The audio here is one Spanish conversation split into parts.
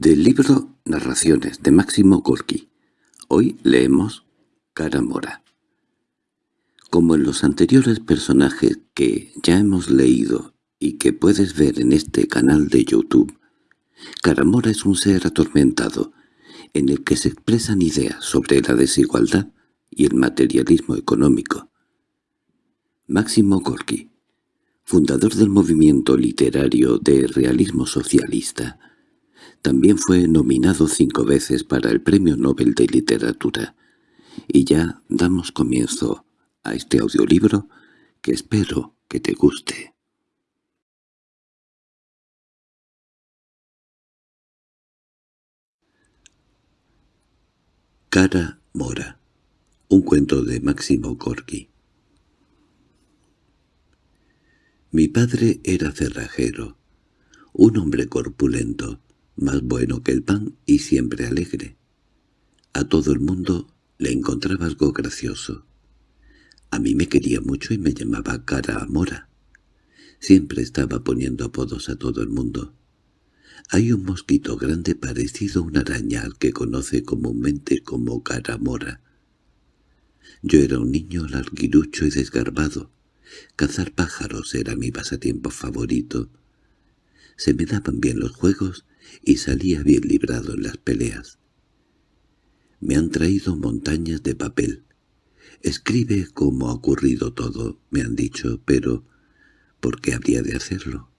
Del libro Narraciones de Máximo Gorki. Hoy leemos Cara Mora. Como en los anteriores personajes que ya hemos leído y que puedes ver en este canal de YouTube, Caramora es un ser atormentado, en el que se expresan ideas sobre la desigualdad y el materialismo económico. Máximo Gorki, fundador del movimiento literario de realismo socialista, también fue nominado cinco veces para el Premio Nobel de Literatura. Y ya damos comienzo a este audiolibro que espero que te guste. Cara Mora Un cuento de Máximo Gorki Mi padre era cerrajero, un hombre corpulento, más bueno que el pan y siempre alegre. A todo el mundo le encontraba algo gracioso. A mí me quería mucho y me llamaba Cara Mora. Siempre estaba poniendo apodos a todo el mundo. Hay un mosquito grande parecido a una araña al que conoce comúnmente como Cara Mora. Yo era un niño larguirucho y desgarbado. Cazar pájaros era mi pasatiempo favorito. Se me daban bien los juegos y salía bien librado en las peleas. Me han traído montañas de papel. Escribe cómo ha ocurrido todo, me han dicho, pero ¿por qué habría de hacerlo?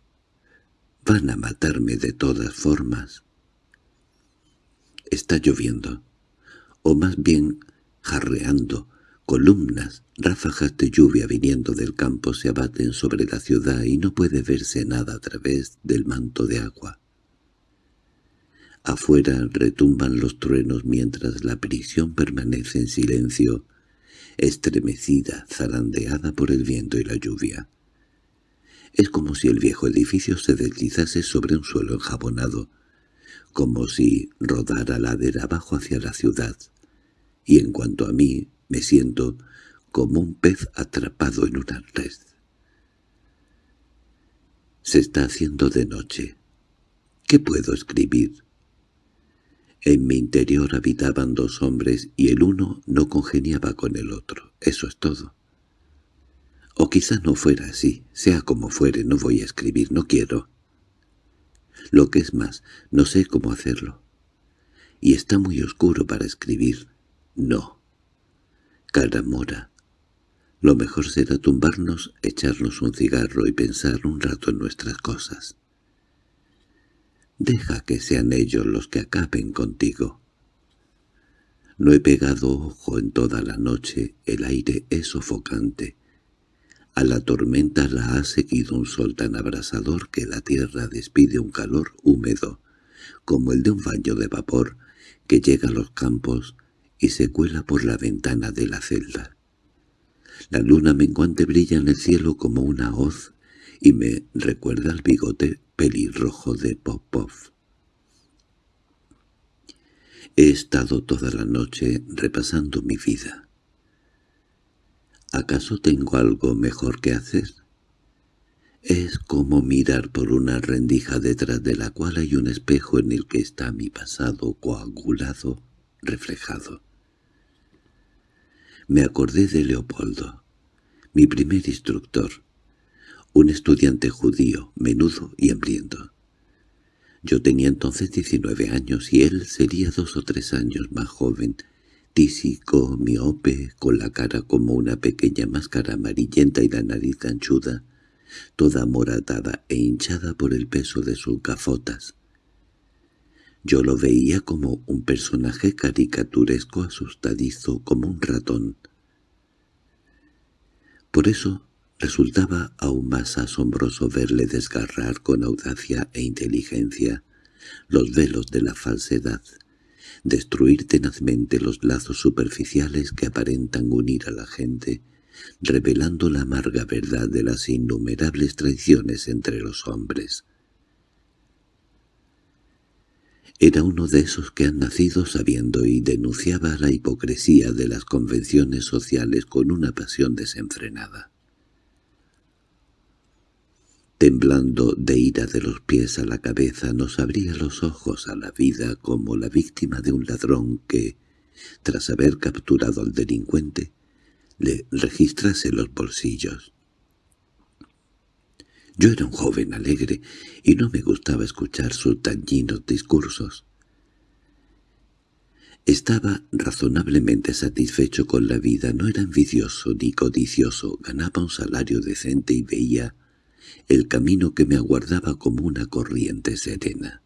Van a matarme de todas formas. Está lloviendo, o más bien jarreando, columnas, ráfagas de lluvia viniendo del campo se abaten sobre la ciudad y no puede verse nada a través del manto de agua. Afuera retumban los truenos mientras la prisión permanece en silencio, estremecida, zarandeada por el viento y la lluvia. Es como si el viejo edificio se deslizase sobre un suelo enjabonado, como si rodara ladera abajo hacia la ciudad, y en cuanto a mí me siento como un pez atrapado en una red. Se está haciendo de noche. ¿Qué puedo escribir? En mi interior habitaban dos hombres y el uno no congeniaba con el otro. Eso es todo. O quizá no fuera así. Sea como fuere, no voy a escribir, no quiero. Lo que es más, no sé cómo hacerlo. Y está muy oscuro para escribir. No. Cara mora. Lo mejor será tumbarnos, echarnos un cigarro y pensar un rato en nuestras cosas. Deja que sean ellos los que acaben contigo. No he pegado ojo en toda la noche, el aire es sofocante. A la tormenta la ha seguido un sol tan abrasador que la tierra despide un calor húmedo, como el de un baño de vapor que llega a los campos y se cuela por la ventana de la celda. La luna menguante brilla en el cielo como una hoz y me recuerda al bigote pelirrojo de Popov. He estado toda la noche repasando mi vida. ¿Acaso tengo algo mejor que hacer? Es como mirar por una rendija detrás de la cual hay un espejo en el que está mi pasado coagulado, reflejado. Me acordé de Leopoldo, mi primer instructor, un estudiante judío, menudo y hambriento. Yo tenía entonces diecinueve años y él sería dos o tres años más joven, tísico, miope, con la cara como una pequeña máscara amarillenta y la nariz anchuda, toda moratada e hinchada por el peso de sus gafotas. Yo lo veía como un personaje caricaturesco asustadizo, como un ratón. Por eso Resultaba aún más asombroso verle desgarrar con audacia e inteligencia los velos de la falsedad, destruir tenazmente los lazos superficiales que aparentan unir a la gente, revelando la amarga verdad de las innumerables traiciones entre los hombres. Era uno de esos que han nacido sabiendo y denunciaba la hipocresía de las convenciones sociales con una pasión desenfrenada. Temblando de ira de los pies a la cabeza, nos abría los ojos a la vida como la víctima de un ladrón que, tras haber capturado al delincuente, le registrase los bolsillos. Yo era un joven alegre y no me gustaba escuchar sus dañinos discursos. Estaba razonablemente satisfecho con la vida, no era envidioso ni codicioso, ganaba un salario decente y veía el camino que me aguardaba como una corriente serena.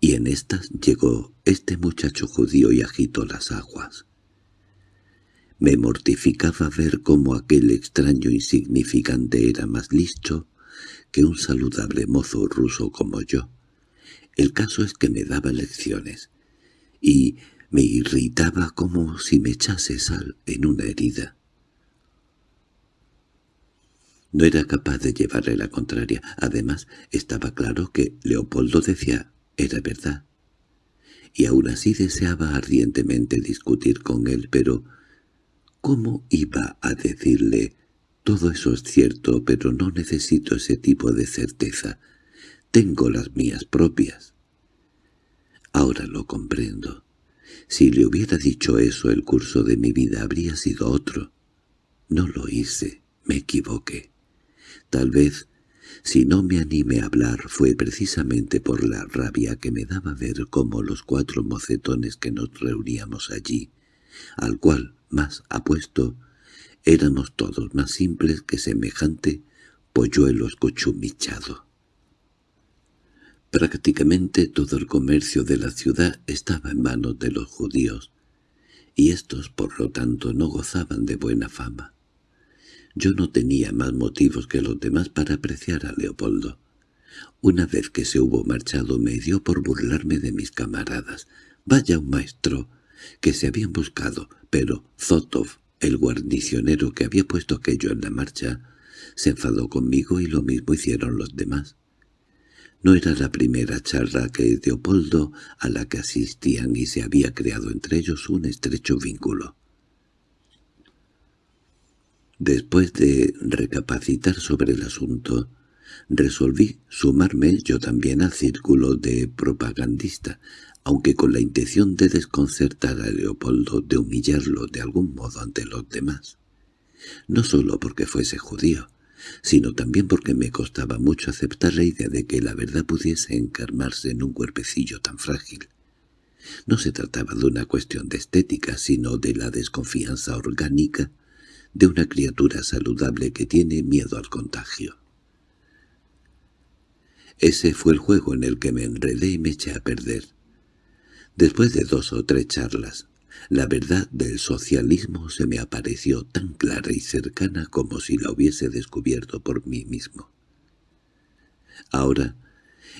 Y en estas llegó este muchacho judío y agitó las aguas. Me mortificaba ver cómo aquel extraño insignificante era más listo que un saludable mozo ruso como yo. El caso es que me daba lecciones, y me irritaba como si me echase sal en una herida. No era capaz de llevarle la contraria. Además, estaba claro que Leopoldo decía era verdad. Y aún así deseaba ardientemente discutir con él, pero ¿cómo iba a decirle «todo eso es cierto, pero no necesito ese tipo de certeza. Tengo las mías propias»? Ahora lo comprendo. Si le hubiera dicho eso el curso de mi vida habría sido otro. No lo hice, me equivoqué. Tal vez, si no me animé a hablar, fue precisamente por la rabia que me daba ver cómo los cuatro mocetones que nos reuníamos allí, al cual más apuesto, éramos todos más simples que semejante polluelo escuchumichado. Prácticamente todo el comercio de la ciudad estaba en manos de los judíos, y estos por lo tanto no gozaban de buena fama. Yo no tenía más motivos que los demás para apreciar a Leopoldo. Una vez que se hubo marchado me dio por burlarme de mis camaradas. Vaya un maestro que se habían buscado, pero Zotov, el guarnicionero que había puesto aquello en la marcha, se enfadó conmigo y lo mismo hicieron los demás. No era la primera charla que Leopoldo a la que asistían y se había creado entre ellos un estrecho vínculo. Después de recapacitar sobre el asunto, resolví sumarme yo también al círculo de propagandista, aunque con la intención de desconcertar a Leopoldo, de humillarlo de algún modo ante los demás. No solo porque fuese judío, sino también porque me costaba mucho aceptar la idea de que la verdad pudiese encarmarse en un cuerpecillo tan frágil. No se trataba de una cuestión de estética, sino de la desconfianza orgánica de una criatura saludable que tiene miedo al contagio. Ese fue el juego en el que me enredé y me eché a perder. Después de dos o tres charlas, la verdad del socialismo se me apareció tan clara y cercana como si la hubiese descubierto por mí mismo. Ahora,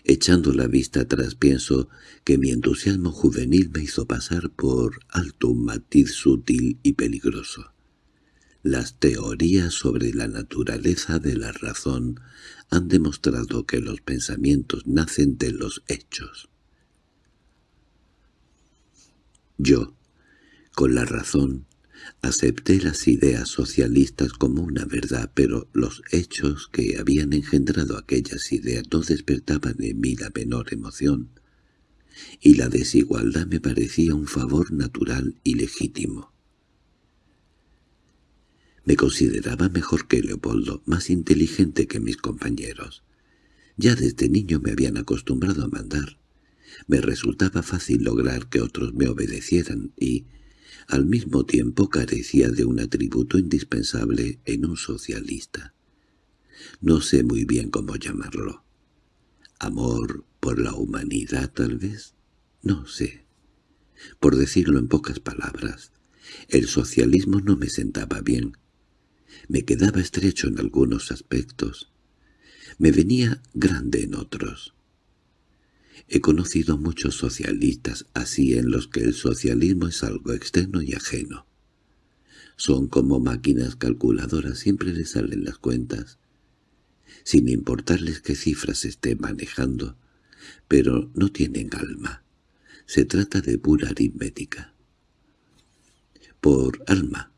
echando la vista atrás, pienso que mi entusiasmo juvenil me hizo pasar por alto un matiz sutil y peligroso. Las teorías sobre la naturaleza de la razón han demostrado que los pensamientos nacen de los hechos. Yo, con la razón, acepté las ideas socialistas como una verdad, pero los hechos que habían engendrado aquellas ideas no despertaban en mí la menor emoción, y la desigualdad me parecía un favor natural y legítimo. Me consideraba mejor que Leopoldo, más inteligente que mis compañeros. Ya desde niño me habían acostumbrado a mandar. Me resultaba fácil lograr que otros me obedecieran y, al mismo tiempo, carecía de un atributo indispensable en un socialista. No sé muy bien cómo llamarlo. ¿Amor por la humanidad, tal vez? No sé. Por decirlo en pocas palabras, el socialismo no me sentaba bien, me quedaba estrecho en algunos aspectos. Me venía grande en otros. He conocido muchos socialistas así en los que el socialismo es algo externo y ajeno. Son como máquinas calculadoras, siempre les salen las cuentas, sin importarles qué cifras esté manejando, pero no tienen alma. Se trata de pura aritmética. Por alma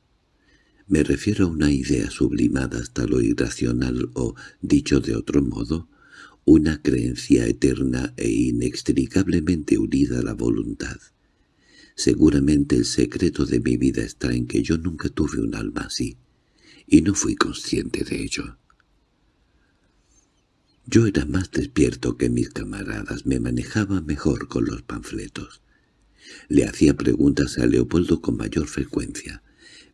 Me refiero a una idea sublimada hasta lo irracional o, dicho de otro modo, una creencia eterna e inextricablemente unida a la voluntad. Seguramente el secreto de mi vida está en que yo nunca tuve un alma así, y no fui consciente de ello. Yo era más despierto que mis camaradas, me manejaba mejor con los panfletos. Le hacía preguntas a Leopoldo con mayor frecuencia.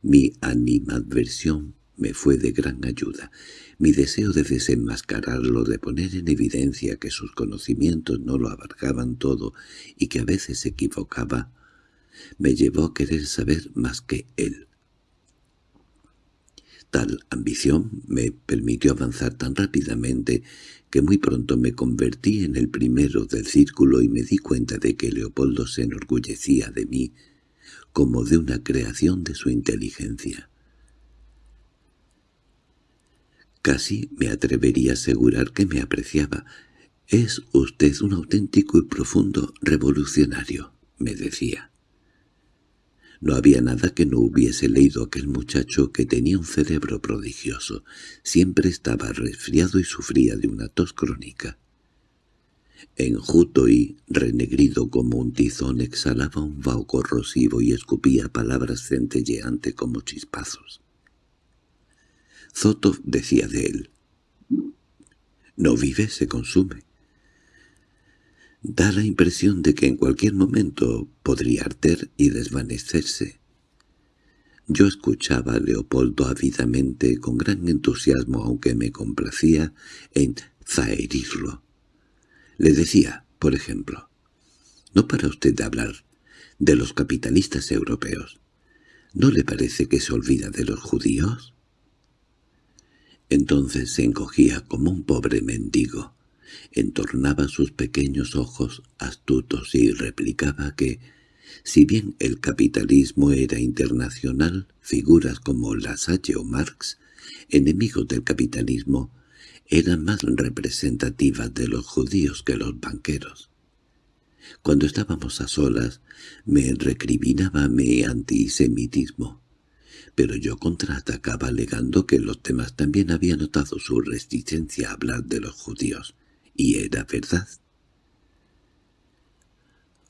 Mi animadversión me fue de gran ayuda. Mi deseo de desenmascararlo, de poner en evidencia que sus conocimientos no lo abarcaban todo y que a veces se equivocaba, me llevó a querer saber más que él. Tal ambición me permitió avanzar tan rápidamente que muy pronto me convertí en el primero del círculo y me di cuenta de que Leopoldo se enorgullecía de mí como de una creación de su inteligencia. Casi me atrevería a asegurar que me apreciaba. «Es usted un auténtico y profundo revolucionario», me decía. No había nada que no hubiese leído aquel muchacho que tenía un cerebro prodigioso. Siempre estaba resfriado y sufría de una tos crónica. Enjuto y, renegrido como un tizón, exhalaba un vaho corrosivo y escupía palabras centelleantes como chispazos. Zoto decía de él, «No vive, se consume». Da la impresión de que en cualquier momento podría arder y desvanecerse. Yo escuchaba a Leopoldo ávidamente, con gran entusiasmo, aunque me complacía en zaherirlo. Le decía, por ejemplo, «¿No para usted de hablar de los capitalistas europeos? ¿No le parece que se olvida de los judíos?» Entonces se encogía como un pobre mendigo entornaba sus pequeños ojos astutos y replicaba que, si bien el capitalismo era internacional, figuras como Lasalle o Marx, enemigos del capitalismo, eran más representativas de los judíos que los banqueros. Cuando estábamos a solas, me recriminaba mi antisemitismo, pero yo contraatacaba alegando que los demás también habían notado su resistencia a hablar de los judíos, y era verdad.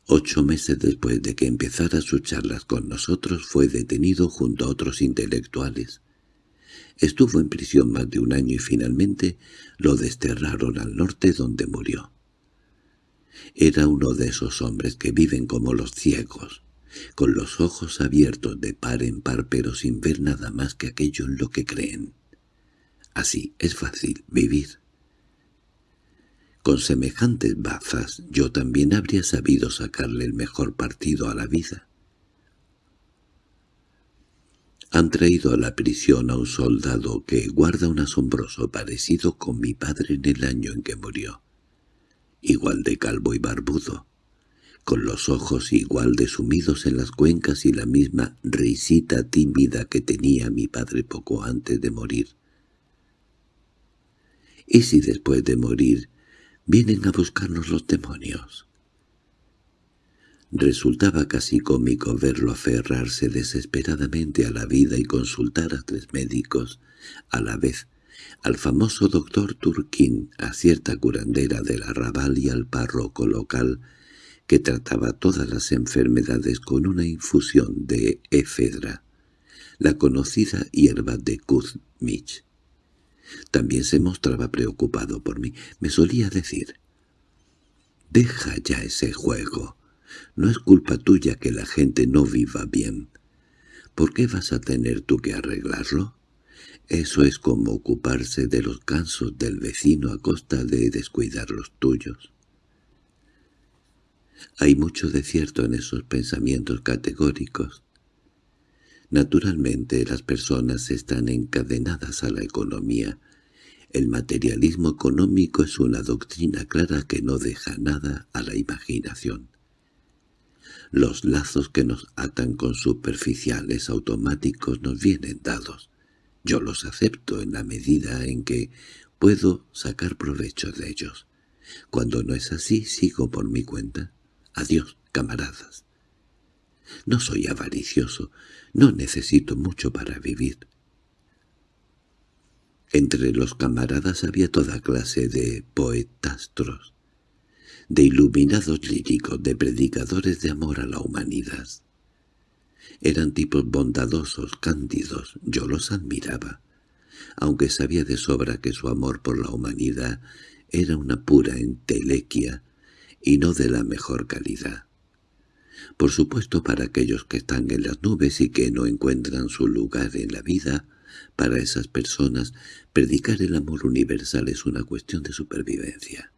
Ocho meses después de que empezara sus charlas con nosotros fue detenido junto a otros intelectuales. Estuvo en prisión más de un año y finalmente lo desterraron al norte donde murió. Era uno de esos hombres que viven como los ciegos, con los ojos abiertos de par en par pero sin ver nada más que aquello en lo que creen. Así es fácil vivir. Con semejantes bazas yo también habría sabido sacarle el mejor partido a la vida. Han traído a la prisión a un soldado que guarda un asombroso parecido con mi padre en el año en que murió. Igual de calvo y barbudo, con los ojos igual de sumidos en las cuencas y la misma risita tímida que tenía mi padre poco antes de morir. ¿Y si después de morir Vienen a buscarnos los demonios. Resultaba casi cómico verlo aferrarse desesperadamente a la vida y consultar a tres médicos, a la vez, al famoso doctor Turquín, a cierta curandera del arrabal y al párroco local, que trataba todas las enfermedades con una infusión de efedra, la conocida hierba de Kuzmich. También se mostraba preocupado por mí. Me solía decir, «Deja ya ese juego. No es culpa tuya que la gente no viva bien. ¿Por qué vas a tener tú que arreglarlo? Eso es como ocuparse de los cansos del vecino a costa de descuidar los tuyos». Hay mucho de cierto en esos pensamientos categóricos. Naturalmente las personas están encadenadas a la economía. El materialismo económico es una doctrina clara que no deja nada a la imaginación. Los lazos que nos atan con superficiales automáticos nos vienen dados. Yo los acepto en la medida en que puedo sacar provecho de ellos. Cuando no es así, sigo por mi cuenta. Adiós, camaradas. No soy avaricioso, no necesito mucho para vivir. Entre los camaradas había toda clase de poetastros, de iluminados líricos, de predicadores de amor a la humanidad. Eran tipos bondadosos, cándidos, yo los admiraba, aunque sabía de sobra que su amor por la humanidad era una pura entelequia y no de la mejor calidad. Por supuesto para aquellos que están en las nubes y que no encuentran su lugar en la vida, para esas personas predicar el amor universal es una cuestión de supervivencia.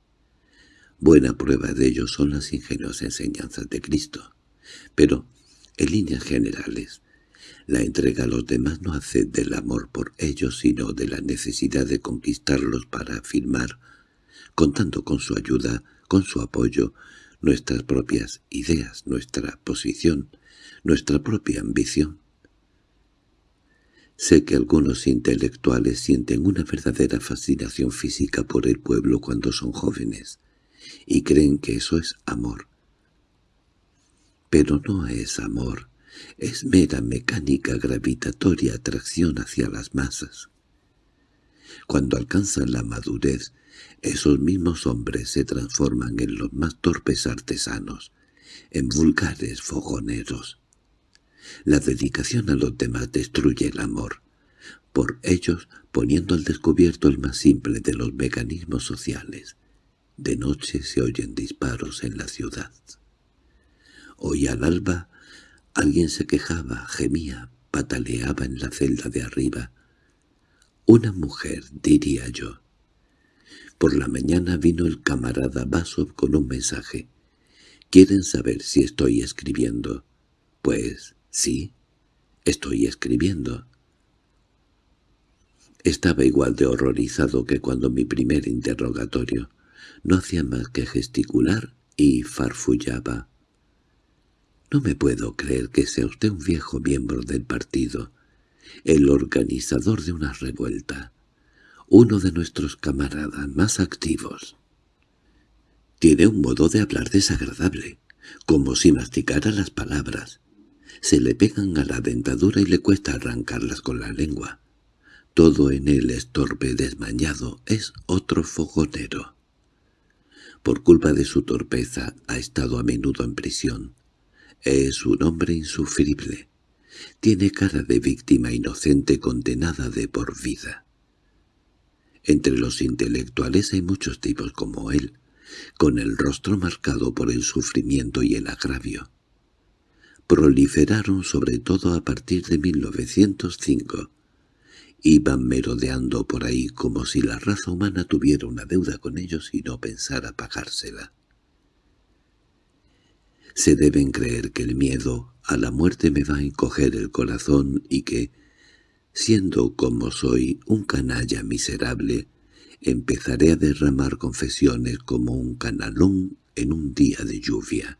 Buena prueba de ello son las ingeniosas enseñanzas de Cristo. Pero, en líneas generales, la entrega a los demás no hace del amor por ellos, sino de la necesidad de conquistarlos para afirmar, contando con su ayuda, con su apoyo, nuestras propias ideas, nuestra posición, nuestra propia ambición. Sé que algunos intelectuales sienten una verdadera fascinación física por el pueblo cuando son jóvenes, y creen que eso es amor. Pero no es amor, es mera mecánica gravitatoria atracción hacia las masas. Cuando alcanzan la madurez, esos mismos hombres se transforman en los más torpes artesanos, en vulgares fogoneros. La dedicación a los demás destruye el amor, por ellos poniendo al descubierto el más simple de los mecanismos sociales. De noche se oyen disparos en la ciudad. Hoy al alba alguien se quejaba, gemía, pataleaba en la celda de arriba. Una mujer, diría yo. Por la mañana vino el camarada Basov con un mensaje. ¿Quieren saber si estoy escribiendo? Pues sí, estoy escribiendo. Estaba igual de horrorizado que cuando mi primer interrogatorio. No hacía más que gesticular y farfullaba. No me puedo creer que sea usted un viejo miembro del partido, el organizador de una revuelta uno de nuestros camaradas más activos. Tiene un modo de hablar desagradable, como si masticara las palabras. Se le pegan a la dentadura y le cuesta arrancarlas con la lengua. Todo en él es torpe desmañado, es otro fogonero. Por culpa de su torpeza ha estado a menudo en prisión. Es un hombre insufrible. Tiene cara de víctima inocente condenada de por vida. Entre los intelectuales hay muchos tipos como él, con el rostro marcado por el sufrimiento y el agravio. Proliferaron sobre todo a partir de 1905. Iban merodeando por ahí como si la raza humana tuviera una deuda con ellos y no pensara pagársela. Se deben creer que el miedo a la muerte me va a encoger el corazón y que, Siendo como soy un canalla miserable, empezaré a derramar confesiones como un canalón en un día de lluvia.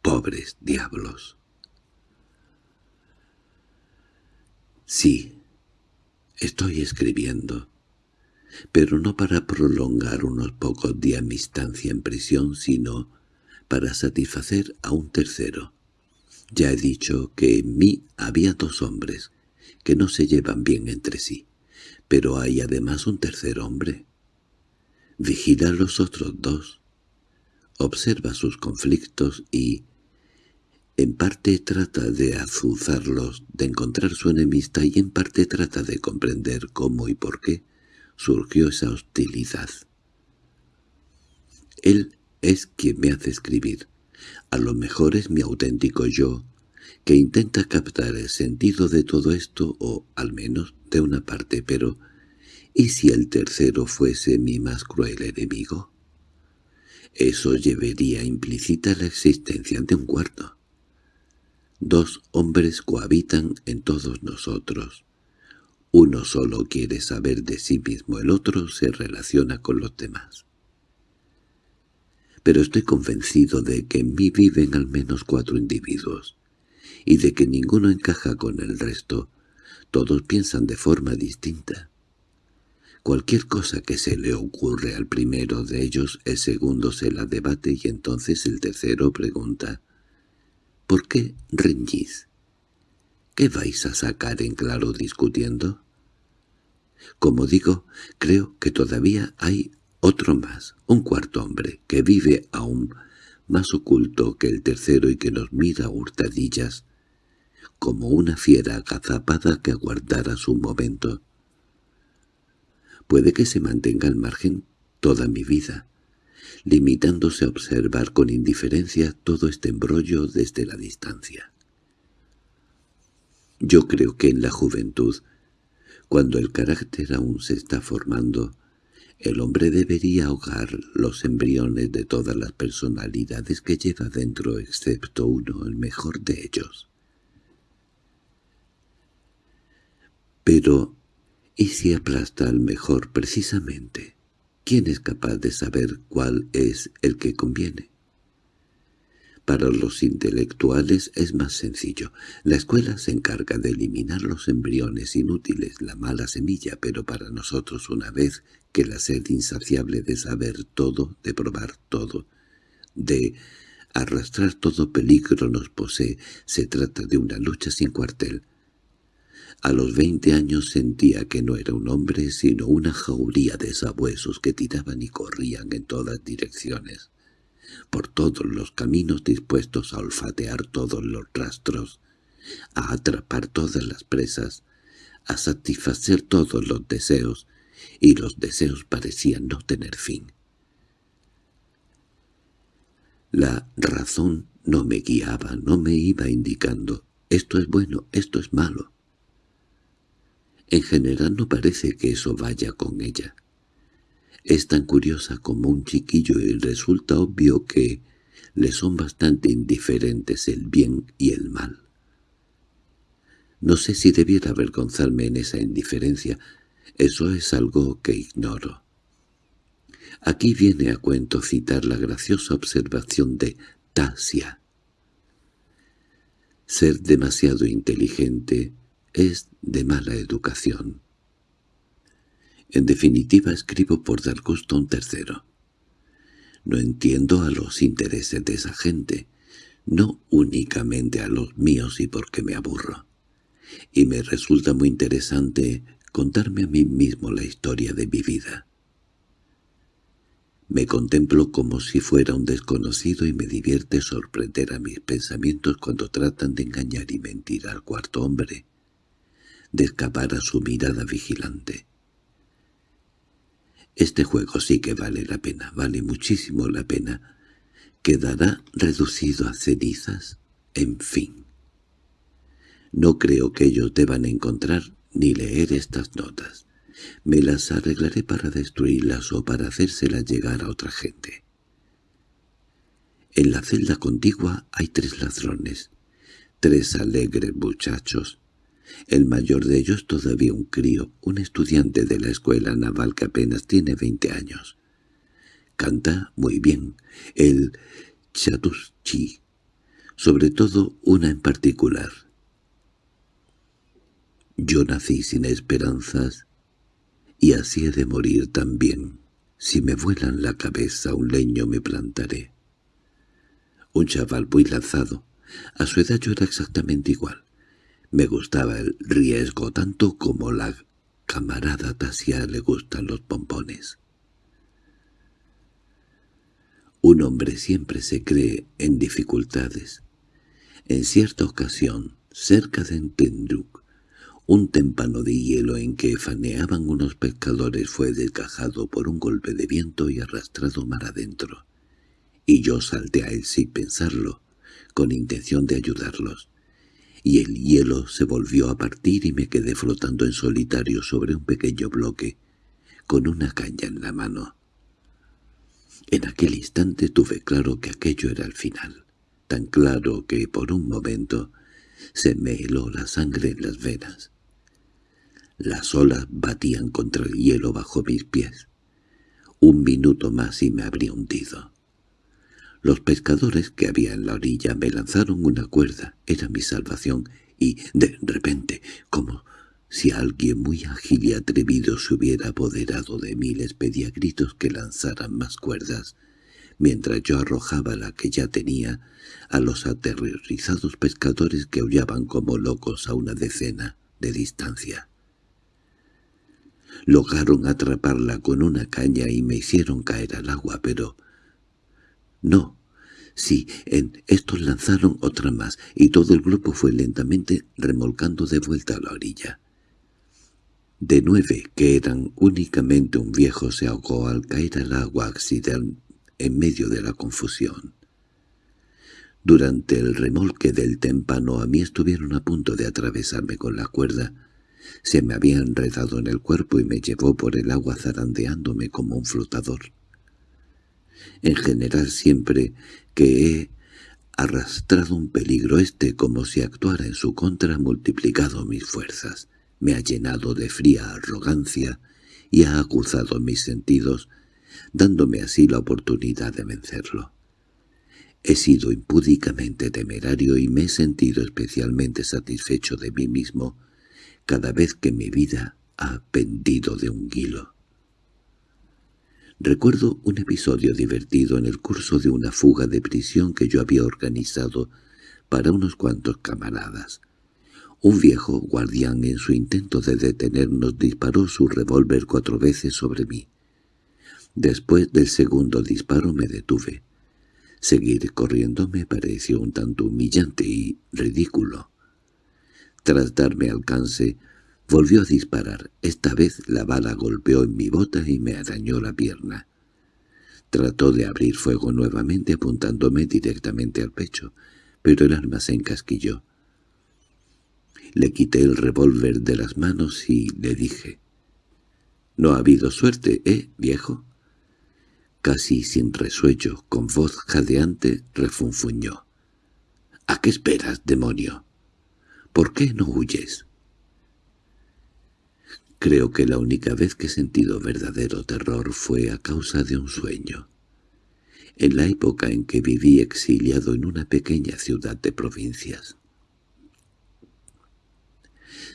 ¡Pobres diablos! Sí, estoy escribiendo, pero no para prolongar unos pocos días mi estancia en prisión, sino para satisfacer a un tercero. Ya he dicho que en mí había dos hombres, que no se llevan bien entre sí. Pero hay además un tercer hombre. Vigila a los otros dos. Observa sus conflictos y, en parte trata de azuzarlos, de encontrar su enemista y en parte trata de comprender cómo y por qué surgió esa hostilidad. Él es quien me hace escribir. A lo mejor es mi auténtico yo, que intenta captar el sentido de todo esto, o al menos de una parte, pero ¿y si el tercero fuese mi más cruel enemigo? Eso llevaría implícita la existencia de un cuarto. Dos hombres cohabitan en todos nosotros. Uno solo quiere saber de sí mismo, el otro se relaciona con los demás. Pero estoy convencido de que en mí viven al menos cuatro individuos y de que ninguno encaja con el resto. Todos piensan de forma distinta. Cualquier cosa que se le ocurre al primero de ellos, el segundo se la debate y entonces el tercero pregunta «¿Por qué reñís? ¿Qué vais a sacar en claro discutiendo?» Como digo, creo que todavía hay otro más, un cuarto hombre, que vive aún más oculto que el tercero y que nos mira hurtadillas, como una fiera agazapada que aguardara su momento. Puede que se mantenga al margen toda mi vida, limitándose a observar con indiferencia todo este embrollo desde la distancia. Yo creo que en la juventud, cuando el carácter aún se está formando, el hombre debería ahogar los embriones de todas las personalidades que lleva dentro excepto uno, el mejor de ellos. Pero, ¿y si aplasta al mejor precisamente? ¿Quién es capaz de saber cuál es el que conviene? Para los intelectuales es más sencillo. La escuela se encarga de eliminar los embriones inútiles, la mala semilla, pero para nosotros una vez que la sed insaciable de saber todo, de probar todo, de arrastrar todo peligro nos posee, se trata de una lucha sin cuartel. A los veinte años sentía que no era un hombre, sino una jauría de sabuesos que tiraban y corrían en todas direcciones por todos los caminos dispuestos a olfatear todos los rastros, a atrapar todas las presas, a satisfacer todos los deseos, y los deseos parecían no tener fin. La razón no me guiaba, no me iba indicando «esto es bueno, esto es malo». En general no parece que eso vaya con ella. Es tan curiosa como un chiquillo y resulta obvio que le son bastante indiferentes el bien y el mal. No sé si debiera avergonzarme en esa indiferencia, eso es algo que ignoro. Aquí viene a cuento citar la graciosa observación de Tasia. Ser demasiado inteligente es de mala educación. En definitiva escribo por dar gusto a un tercero. No entiendo a los intereses de esa gente, no únicamente a los míos y porque me aburro. Y me resulta muy interesante contarme a mí mismo la historia de mi vida. Me contemplo como si fuera un desconocido y me divierte sorprender a mis pensamientos cuando tratan de engañar y mentir al cuarto hombre, de escapar a su mirada vigilante. Este juego sí que vale la pena, vale muchísimo la pena. Quedará reducido a cenizas, en fin. No creo que ellos deban encontrar ni leer estas notas. Me las arreglaré para destruirlas o para hacérselas llegar a otra gente. En la celda contigua hay tres ladrones, tres alegres muchachos, el mayor de ellos todavía un crío, un estudiante de la escuela naval que apenas tiene veinte años. Canta muy bien, el chatuschi, sobre todo una en particular. Yo nací sin esperanzas, y así he de morir también. Si me vuelan la cabeza un leño me plantaré. Un chaval muy lanzado. A su edad yo era exactamente igual. Me gustaba el riesgo tanto como la camarada Tasia le gustan los pompones. Un hombre siempre se cree en dificultades. En cierta ocasión, cerca de Entenduk, un témpano de hielo en que faneaban unos pescadores fue desgajado por un golpe de viento y arrastrado mar adentro, y yo salté a él sin pensarlo, con intención de ayudarlos y el hielo se volvió a partir y me quedé flotando en solitario sobre un pequeño bloque, con una caña en la mano. En aquel instante tuve claro que aquello era el final, tan claro que por un momento se me heló la sangre en las venas. Las olas batían contra el hielo bajo mis pies. Un minuto más y me habría hundido. Los pescadores que había en la orilla me lanzaron una cuerda, era mi salvación, y de repente, como si alguien muy ágil y atrevido se hubiera apoderado de mí, les pedía gritos que lanzaran más cuerdas, mientras yo arrojaba la que ya tenía a los aterrorizados pescadores que aullaban como locos a una decena de distancia. Lograron atraparla con una caña y me hicieron caer al agua, pero... No, sí, en estos lanzaron otra más, y todo el grupo fue lentamente remolcando de vuelta a la orilla. De nueve, que eran únicamente un viejo, se ahogó al caer al agua accidental en medio de la confusión. Durante el remolque del témpano a mí estuvieron a punto de atravesarme con la cuerda, se me había enredado en el cuerpo y me llevó por el agua zarandeándome como un flotador. En general siempre que he arrastrado un peligro este como si actuara en su contra ha multiplicado mis fuerzas, me ha llenado de fría arrogancia y ha acusado mis sentidos, dándome así la oportunidad de vencerlo. He sido impúdicamente temerario y me he sentido especialmente satisfecho de mí mismo cada vez que mi vida ha pendido de un hilo. Recuerdo un episodio divertido en el curso de una fuga de prisión que yo había organizado para unos cuantos camaradas. Un viejo guardián en su intento de detenernos disparó su revólver cuatro veces sobre mí. Después del segundo disparo me detuve. Seguir corriendo me pareció un tanto humillante y ridículo. Tras darme alcance, volvió a disparar. Esta vez la bala golpeó en mi bota y me arañó la pierna. Trató de abrir fuego nuevamente apuntándome directamente al pecho, pero el arma se encasquilló. Le quité el revólver de las manos y le dije, «No ha habido suerte, ¿eh, viejo?» Casi sin resuello, con voz jadeante, refunfuñó. «¿A qué esperas, demonio?» ¿Por qué no huyes? Creo que la única vez que he sentido verdadero terror fue a causa de un sueño. En la época en que viví exiliado en una pequeña ciudad de provincias.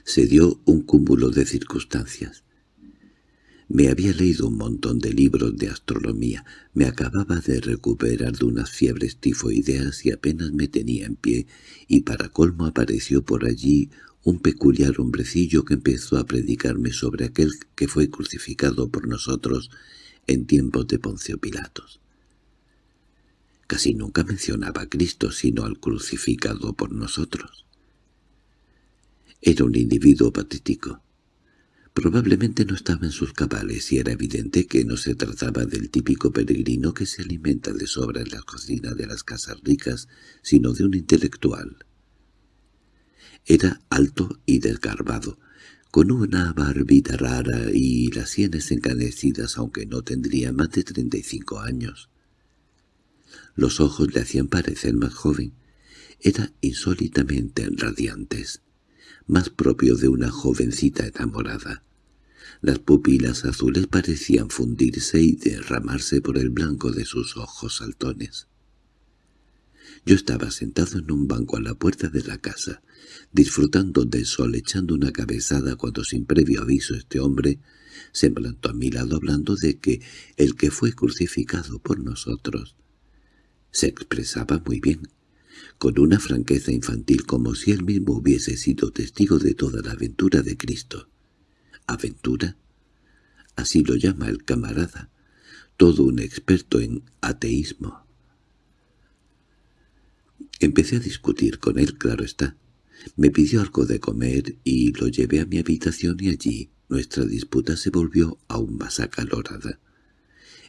Se dio un cúmulo de circunstancias. Me había leído un montón de libros de astronomía, me acababa de recuperar de unas fiebres tifoideas y apenas me tenía en pie, y para colmo apareció por allí un peculiar hombrecillo que empezó a predicarme sobre aquel que fue crucificado por nosotros en tiempos de Poncio Pilatos. Casi nunca mencionaba a Cristo sino al crucificado por nosotros. Era un individuo patético, Probablemente no estaba en sus cabales y era evidente que no se trataba del típico peregrino que se alimenta de sobra en la cocina de las casas ricas, sino de un intelectual. Era alto y desgarbado, con una barbita rara y las sienes encanecidas aunque no tendría más de treinta y cinco años. Los ojos le hacían parecer más joven. Era insólitamente radiantes más propio de una jovencita enamorada. Las pupilas azules parecían fundirse y derramarse por el blanco de sus ojos saltones. Yo estaba sentado en un banco a la puerta de la casa, disfrutando del sol echando una cabezada cuando sin previo aviso este hombre se plantó a mi lado hablando de que el que fue crucificado por nosotros se expresaba muy bien con una franqueza infantil como si él mismo hubiese sido testigo de toda la aventura de Cristo. ¿Aventura? Así lo llama el camarada, todo un experto en ateísmo. Empecé a discutir con él, claro está. Me pidió algo de comer y lo llevé a mi habitación y allí nuestra disputa se volvió aún más acalorada.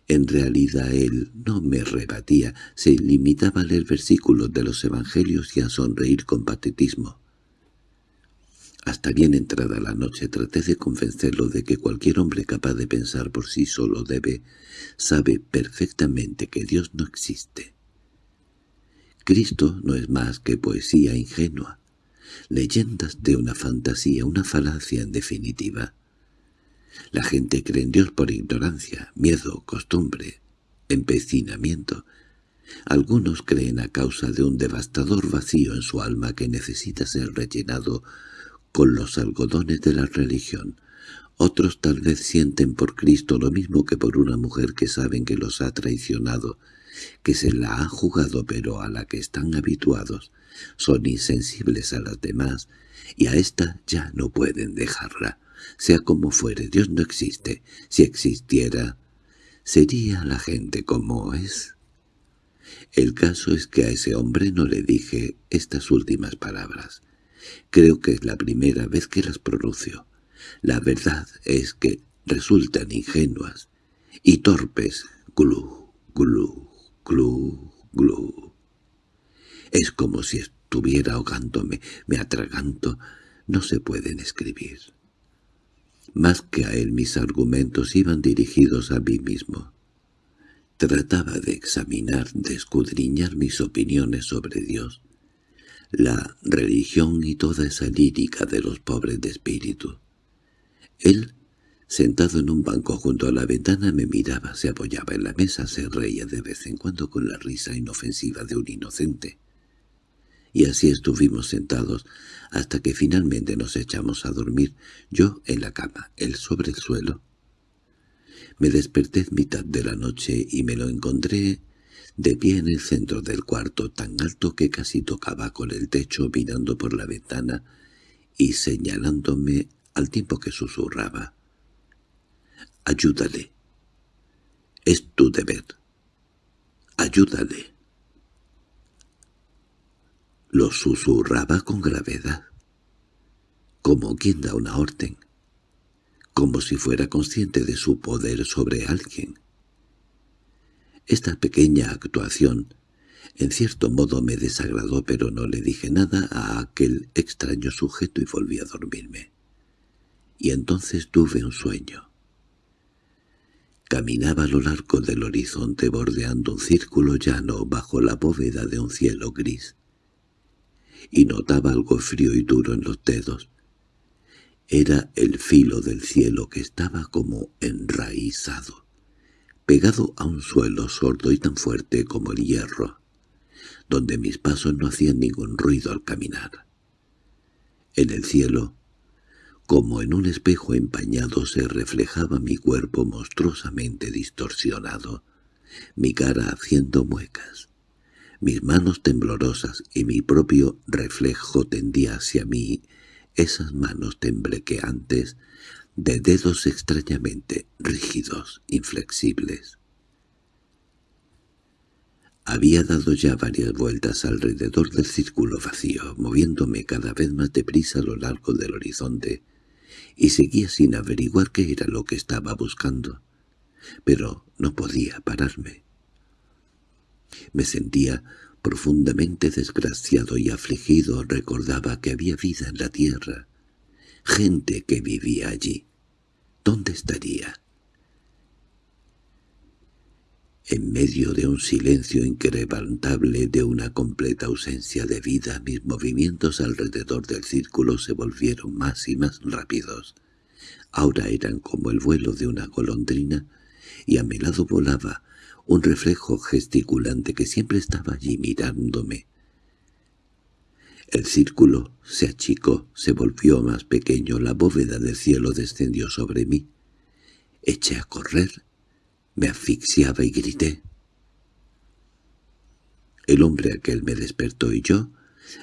En realidad él no me rebatía, se limitaba a leer versículos de los evangelios y a sonreír con patetismo. Hasta bien entrada la noche traté de convencerlo de que cualquier hombre capaz de pensar por sí solo debe, sabe perfectamente que Dios no existe. Cristo no es más que poesía ingenua, leyendas de una fantasía, una falacia en definitiva. La gente cree en Dios por ignorancia, miedo, costumbre, empecinamiento. Algunos creen a causa de un devastador vacío en su alma que necesita ser rellenado con los algodones de la religión. Otros tal vez sienten por Cristo lo mismo que por una mujer que saben que los ha traicionado, que se la ha jugado pero a la que están habituados. Son insensibles a las demás y a ésta ya no pueden dejarla. sea como fuere, Dios no existe. Si existiera, ¿sería la gente como es? El caso es que a ese hombre no le dije estas últimas palabras. Creo que es la primera vez que las pronuncio. La verdad es que resultan ingenuas y torpes. Glu, glu, glu, glu. Es como si estuviera ahogándome, me atraganto, no se pueden escribir. Más que a él mis argumentos iban dirigidos a mí mismo. Trataba de examinar, de escudriñar mis opiniones sobre Dios, la religión y toda esa lírica de los pobres de espíritu. Él, sentado en un banco junto a la ventana, me miraba, se apoyaba en la mesa, se reía de vez en cuando con la risa inofensiva de un inocente. Y así estuvimos sentados hasta que finalmente nos echamos a dormir, yo en la cama, él sobre el suelo. Me desperté en mitad de la noche y me lo encontré de pie en el centro del cuarto, tan alto que casi tocaba con el techo mirando por la ventana y señalándome al tiempo que susurraba. «Ayúdale. Es tu deber. Ayúdale». Lo susurraba con gravedad, como quien da una orden, como si fuera consciente de su poder sobre alguien. Esta pequeña actuación en cierto modo me desagradó, pero no le dije nada a aquel extraño sujeto y volví a dormirme. Y entonces tuve un sueño. Caminaba a lo largo del horizonte bordeando un círculo llano bajo la bóveda de un cielo gris y notaba algo frío y duro en los dedos. Era el filo del cielo que estaba como enraizado, pegado a un suelo sordo y tan fuerte como el hierro, donde mis pasos no hacían ningún ruido al caminar. En el cielo, como en un espejo empañado se reflejaba mi cuerpo monstruosamente distorsionado, mi cara haciendo muecas. Mis manos temblorosas y mi propio reflejo tendía hacia mí esas manos temblequeantes de dedos extrañamente rígidos, inflexibles. Había dado ya varias vueltas alrededor del círculo vacío, moviéndome cada vez más deprisa a lo largo del horizonte, y seguía sin averiguar qué era lo que estaba buscando. Pero no podía pararme. Me sentía profundamente desgraciado y afligido, recordaba que había vida en la tierra, gente que vivía allí. ¿Dónde estaría? En medio de un silencio inquebrantable, de una completa ausencia de vida, mis movimientos alrededor del círculo se volvieron más y más rápidos. Ahora eran como el vuelo de una golondrina, y a mi lado volaba un reflejo gesticulante que siempre estaba allí mirándome. El círculo se achicó, se volvió más pequeño, la bóveda del cielo descendió sobre mí. Eché a correr, me asfixiaba y grité. El hombre aquel me despertó y yo,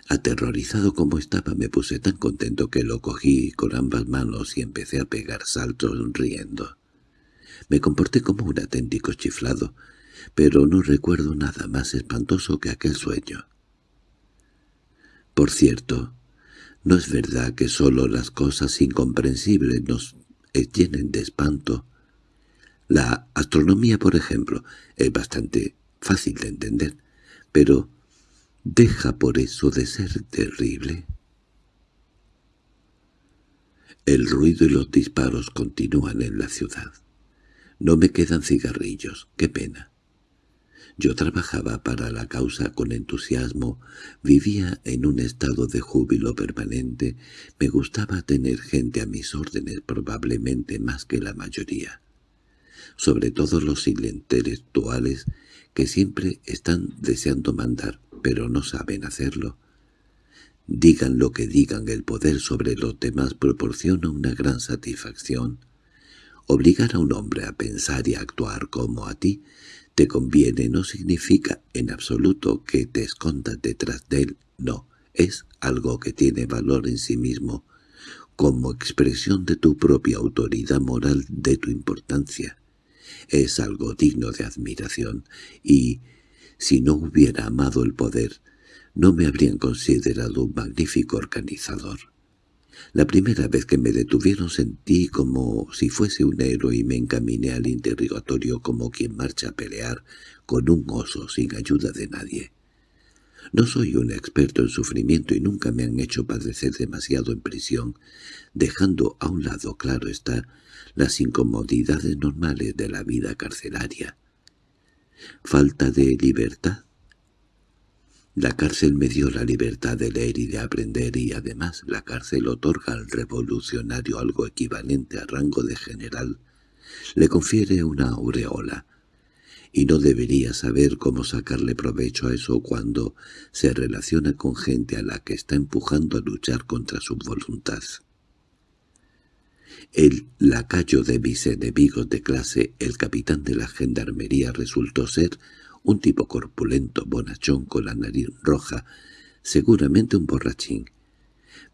aterrorizado como estaba, me puse tan contento que lo cogí con ambas manos y empecé a pegar saltos riendo. Me comporté como un auténtico chiflado, pero no recuerdo nada más espantoso que aquel sueño. Por cierto, no es verdad que sólo las cosas incomprensibles nos llenen de espanto. La astronomía, por ejemplo, es bastante fácil de entender, pero ¿deja por eso de ser terrible? El ruido y los disparos continúan en la ciudad. No me quedan cigarrillos, qué pena. Yo trabajaba para la causa con entusiasmo, vivía en un estado de júbilo permanente, me gustaba tener gente a mis órdenes probablemente más que la mayoría. Sobre todo los intelectuales que siempre están deseando mandar, pero no saben hacerlo. Digan lo que digan, el poder sobre los demás proporciona una gran satisfacción. Obligar a un hombre a pensar y a actuar como a ti te conviene no significa en absoluto que te escondas detrás de él, no, es algo que tiene valor en sí mismo, como expresión de tu propia autoridad moral, de tu importancia. Es algo digno de admiración, y, si no hubiera amado el poder, no me habrían considerado un magnífico organizador. La primera vez que me detuvieron sentí como si fuese un héroe y me encaminé al interrogatorio como quien marcha a pelear con un oso sin ayuda de nadie. No soy un experto en sufrimiento y nunca me han hecho padecer demasiado en prisión, dejando a un lado, claro está, las incomodidades normales de la vida carcelaria. ¿Falta de libertad? La cárcel me dio la libertad de leer y de aprender y además la cárcel otorga al revolucionario algo equivalente a rango de general. Le confiere una aureola, y no debería saber cómo sacarle provecho a eso cuando se relaciona con gente a la que está empujando a luchar contra su voluntad. El lacayo de mis enemigos de clase, el capitán de la gendarmería, resultó ser un tipo corpulento, bonachón, con la nariz roja, seguramente un borrachín.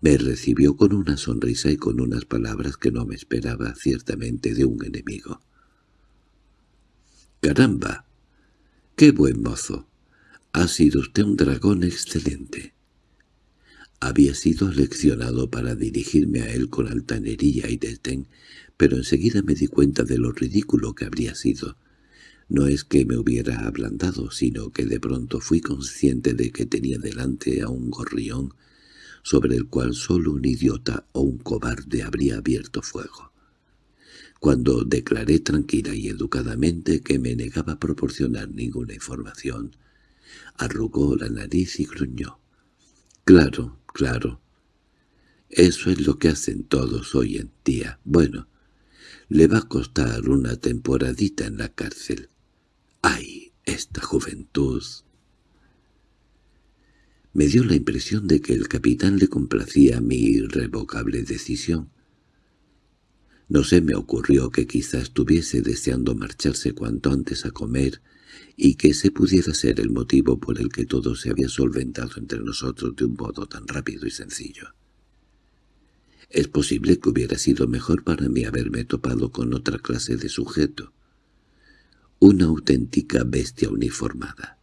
Me recibió con una sonrisa y con unas palabras que no me esperaba ciertamente de un enemigo. —¡Caramba! ¡Qué buen mozo! Ha sido usted un dragón excelente. Había sido leccionado para dirigirme a él con altanería y desdén, pero enseguida me di cuenta de lo ridículo que habría sido. No es que me hubiera ablandado, sino que de pronto fui consciente de que tenía delante a un gorrión sobre el cual solo un idiota o un cobarde habría abierto fuego. Cuando declaré tranquila y educadamente que me negaba a proporcionar ninguna información, arrugó la nariz y gruñó. «Claro, claro. Eso es lo que hacen todos hoy en día. Bueno, le va a costar una temporadita en la cárcel. ¡Ay, esta juventud! Me dio la impresión de que el capitán le complacía mi irrevocable decisión. No se me ocurrió que quizá estuviese deseando marcharse cuanto antes a comer y que ese pudiera ser el motivo por el que todo se había solventado entre nosotros de un modo tan rápido y sencillo. Es posible que hubiera sido mejor para mí haberme topado con otra clase de sujeto, una auténtica bestia uniformada.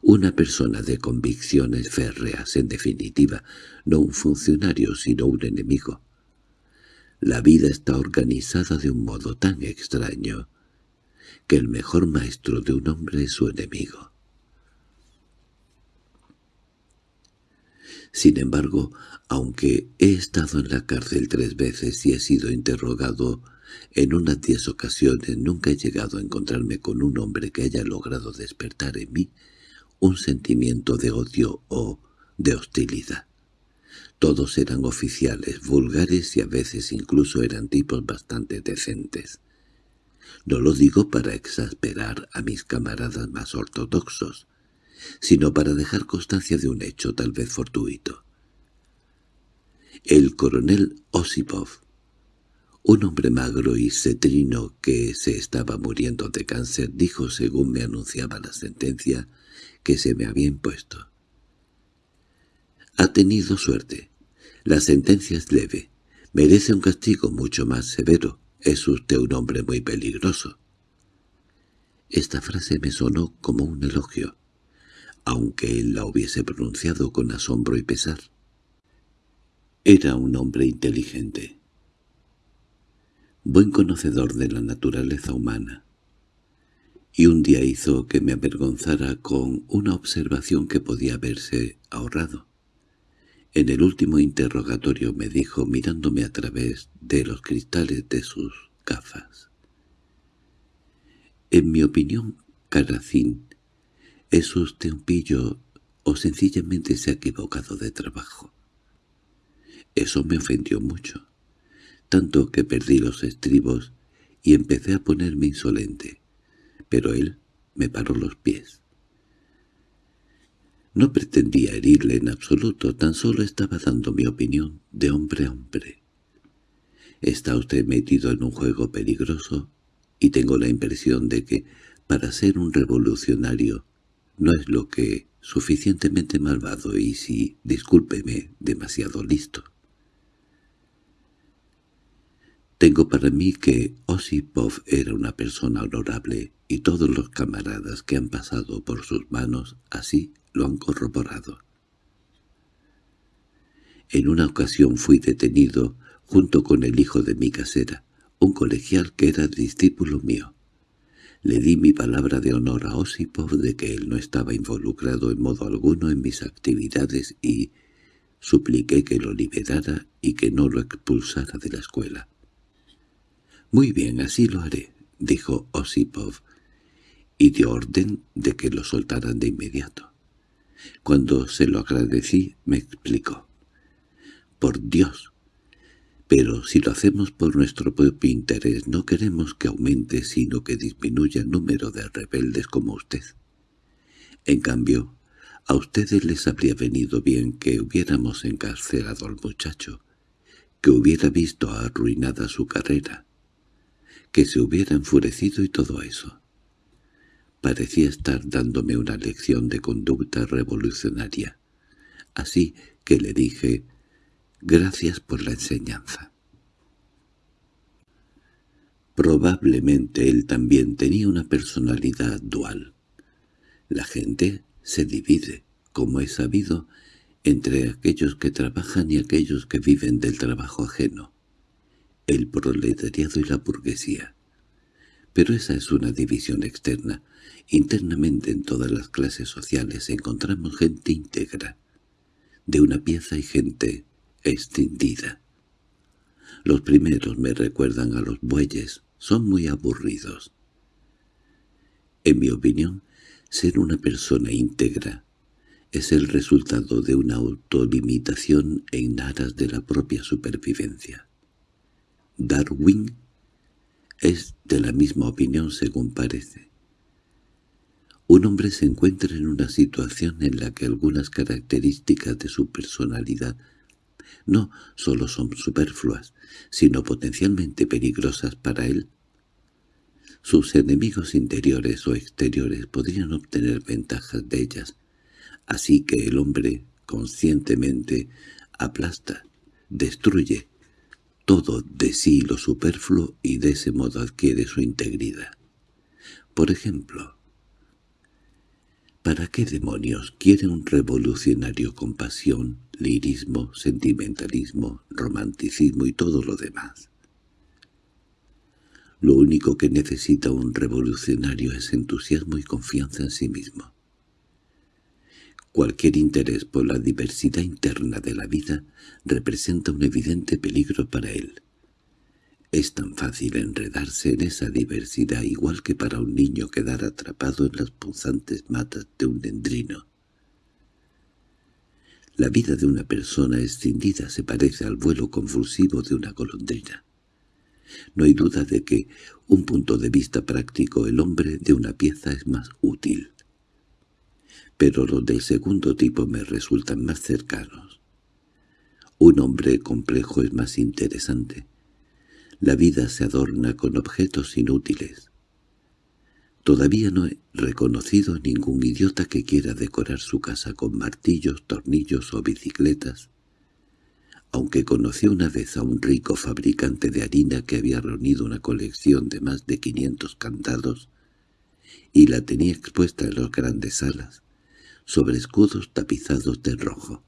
Una persona de convicciones férreas, en definitiva, no un funcionario sino un enemigo. La vida está organizada de un modo tan extraño que el mejor maestro de un hombre es su enemigo. Sin embargo, aunque he estado en la cárcel tres veces y he sido interrogado en unas diez ocasiones, nunca he llegado a encontrarme con un hombre que haya logrado despertar en mí un sentimiento de odio o de hostilidad. Todos eran oficiales, vulgares y a veces incluso eran tipos bastante decentes. No lo digo para exasperar a mis camaradas más ortodoxos, sino para dejar constancia de un hecho tal vez fortuito. El coronel Osipov, un hombre magro y cetrino que se estaba muriendo de cáncer, dijo según me anunciaba la sentencia que se me había impuesto. Ha tenido suerte. La sentencia es leve. Merece un castigo mucho más severo. Es usted un hombre muy peligroso. Esta frase me sonó como un elogio, aunque él la hubiese pronunciado con asombro y pesar. Era un hombre inteligente, buen conocedor de la naturaleza humana, y un día hizo que me avergonzara con una observación que podía haberse ahorrado. En el último interrogatorio me dijo mirándome a través de los cristales de sus gafas. En mi opinión, Caracín, ¿es usted un pillo o sencillamente se ha equivocado de trabajo? Eso me ofendió mucho, tanto que perdí los estribos y empecé a ponerme insolente, pero él me paró los pies. No pretendía herirle en absoluto, tan solo estaba dando mi opinión de hombre a hombre. Está usted metido en un juego peligroso y tengo la impresión de que, para ser un revolucionario, no es lo que suficientemente malvado y si, discúlpeme, demasiado listo. Tengo para mí que Osipov era una persona honorable y todos los camaradas que han pasado por sus manos así lo han corroborado. En una ocasión fui detenido junto con el hijo de mi casera, un colegial que era discípulo mío. Le di mi palabra de honor a Osipov de que él no estaba involucrado en modo alguno en mis actividades y supliqué que lo liberara y que no lo expulsara de la escuela. «Muy bien, así lo haré», dijo Osipov, y dio orden de que lo soltaran de inmediato. Cuando se lo agradecí, me explicó. «Por Dios, pero si lo hacemos por nuestro propio interés no queremos que aumente sino que disminuya el número de rebeldes como usted. En cambio, a ustedes les habría venido bien que hubiéramos encarcelado al muchacho, que hubiera visto arruinada su carrera, que se hubiera enfurecido y todo eso. Parecía estar dándome una lección de conducta revolucionaria. Así que le dije Gracias por la enseñanza. Probablemente él también tenía una personalidad dual. La gente se divide, como he sabido, entre aquellos que trabajan y aquellos que viven del trabajo ajeno, el proletariado y la burguesía. Pero esa es una división externa. Internamente en todas las clases sociales encontramos gente íntegra, de una pieza y gente extendida. Los primeros me recuerdan a los bueyes, son muy aburridos. En mi opinión, ser una persona íntegra es el resultado de una autolimitación en aras de la propia supervivencia. Darwin es de la misma opinión según parece. Un hombre se encuentra en una situación en la que algunas características de su personalidad no solo son superfluas, sino potencialmente peligrosas para él. Sus enemigos interiores o exteriores podrían obtener ventajas de ellas, así que el hombre conscientemente aplasta, destruye todo de sí lo superfluo y de ese modo adquiere su integridad. Por ejemplo, ¿para qué demonios quiere un revolucionario con pasión lirismo, sentimentalismo, romanticismo y todo lo demás. Lo único que necesita un revolucionario es entusiasmo y confianza en sí mismo. Cualquier interés por la diversidad interna de la vida representa un evidente peligro para él. Es tan fácil enredarse en esa diversidad igual que para un niño quedar atrapado en las punzantes matas de un dendrino. La vida de una persona escindida se parece al vuelo convulsivo de una golondrina. No hay duda de que, un punto de vista práctico, el hombre de una pieza es más útil. Pero los del segundo tipo me resultan más cercanos. Un hombre complejo es más interesante. La vida se adorna con objetos inútiles. Todavía no he reconocido ningún idiota que quiera decorar su casa con martillos, tornillos o bicicletas, aunque conocí una vez a un rico fabricante de harina que había reunido una colección de más de 500 candados y la tenía expuesta en las grandes salas, sobre escudos tapizados de rojo.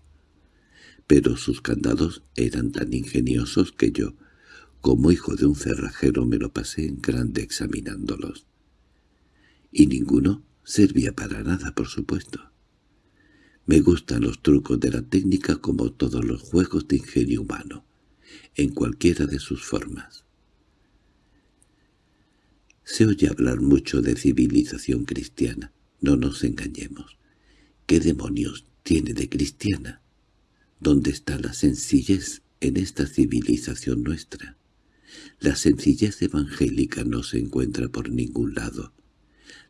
Pero sus candados eran tan ingeniosos que yo, como hijo de un cerrajero, me lo pasé en grande examinándolos y ninguno servía para nada, por supuesto. Me gustan los trucos de la técnica como todos los juegos de ingenio humano, en cualquiera de sus formas. Se oye hablar mucho de civilización cristiana, no nos engañemos. ¿Qué demonios tiene de cristiana? ¿Dónde está la sencillez en esta civilización nuestra? La sencillez evangélica no se encuentra por ningún lado.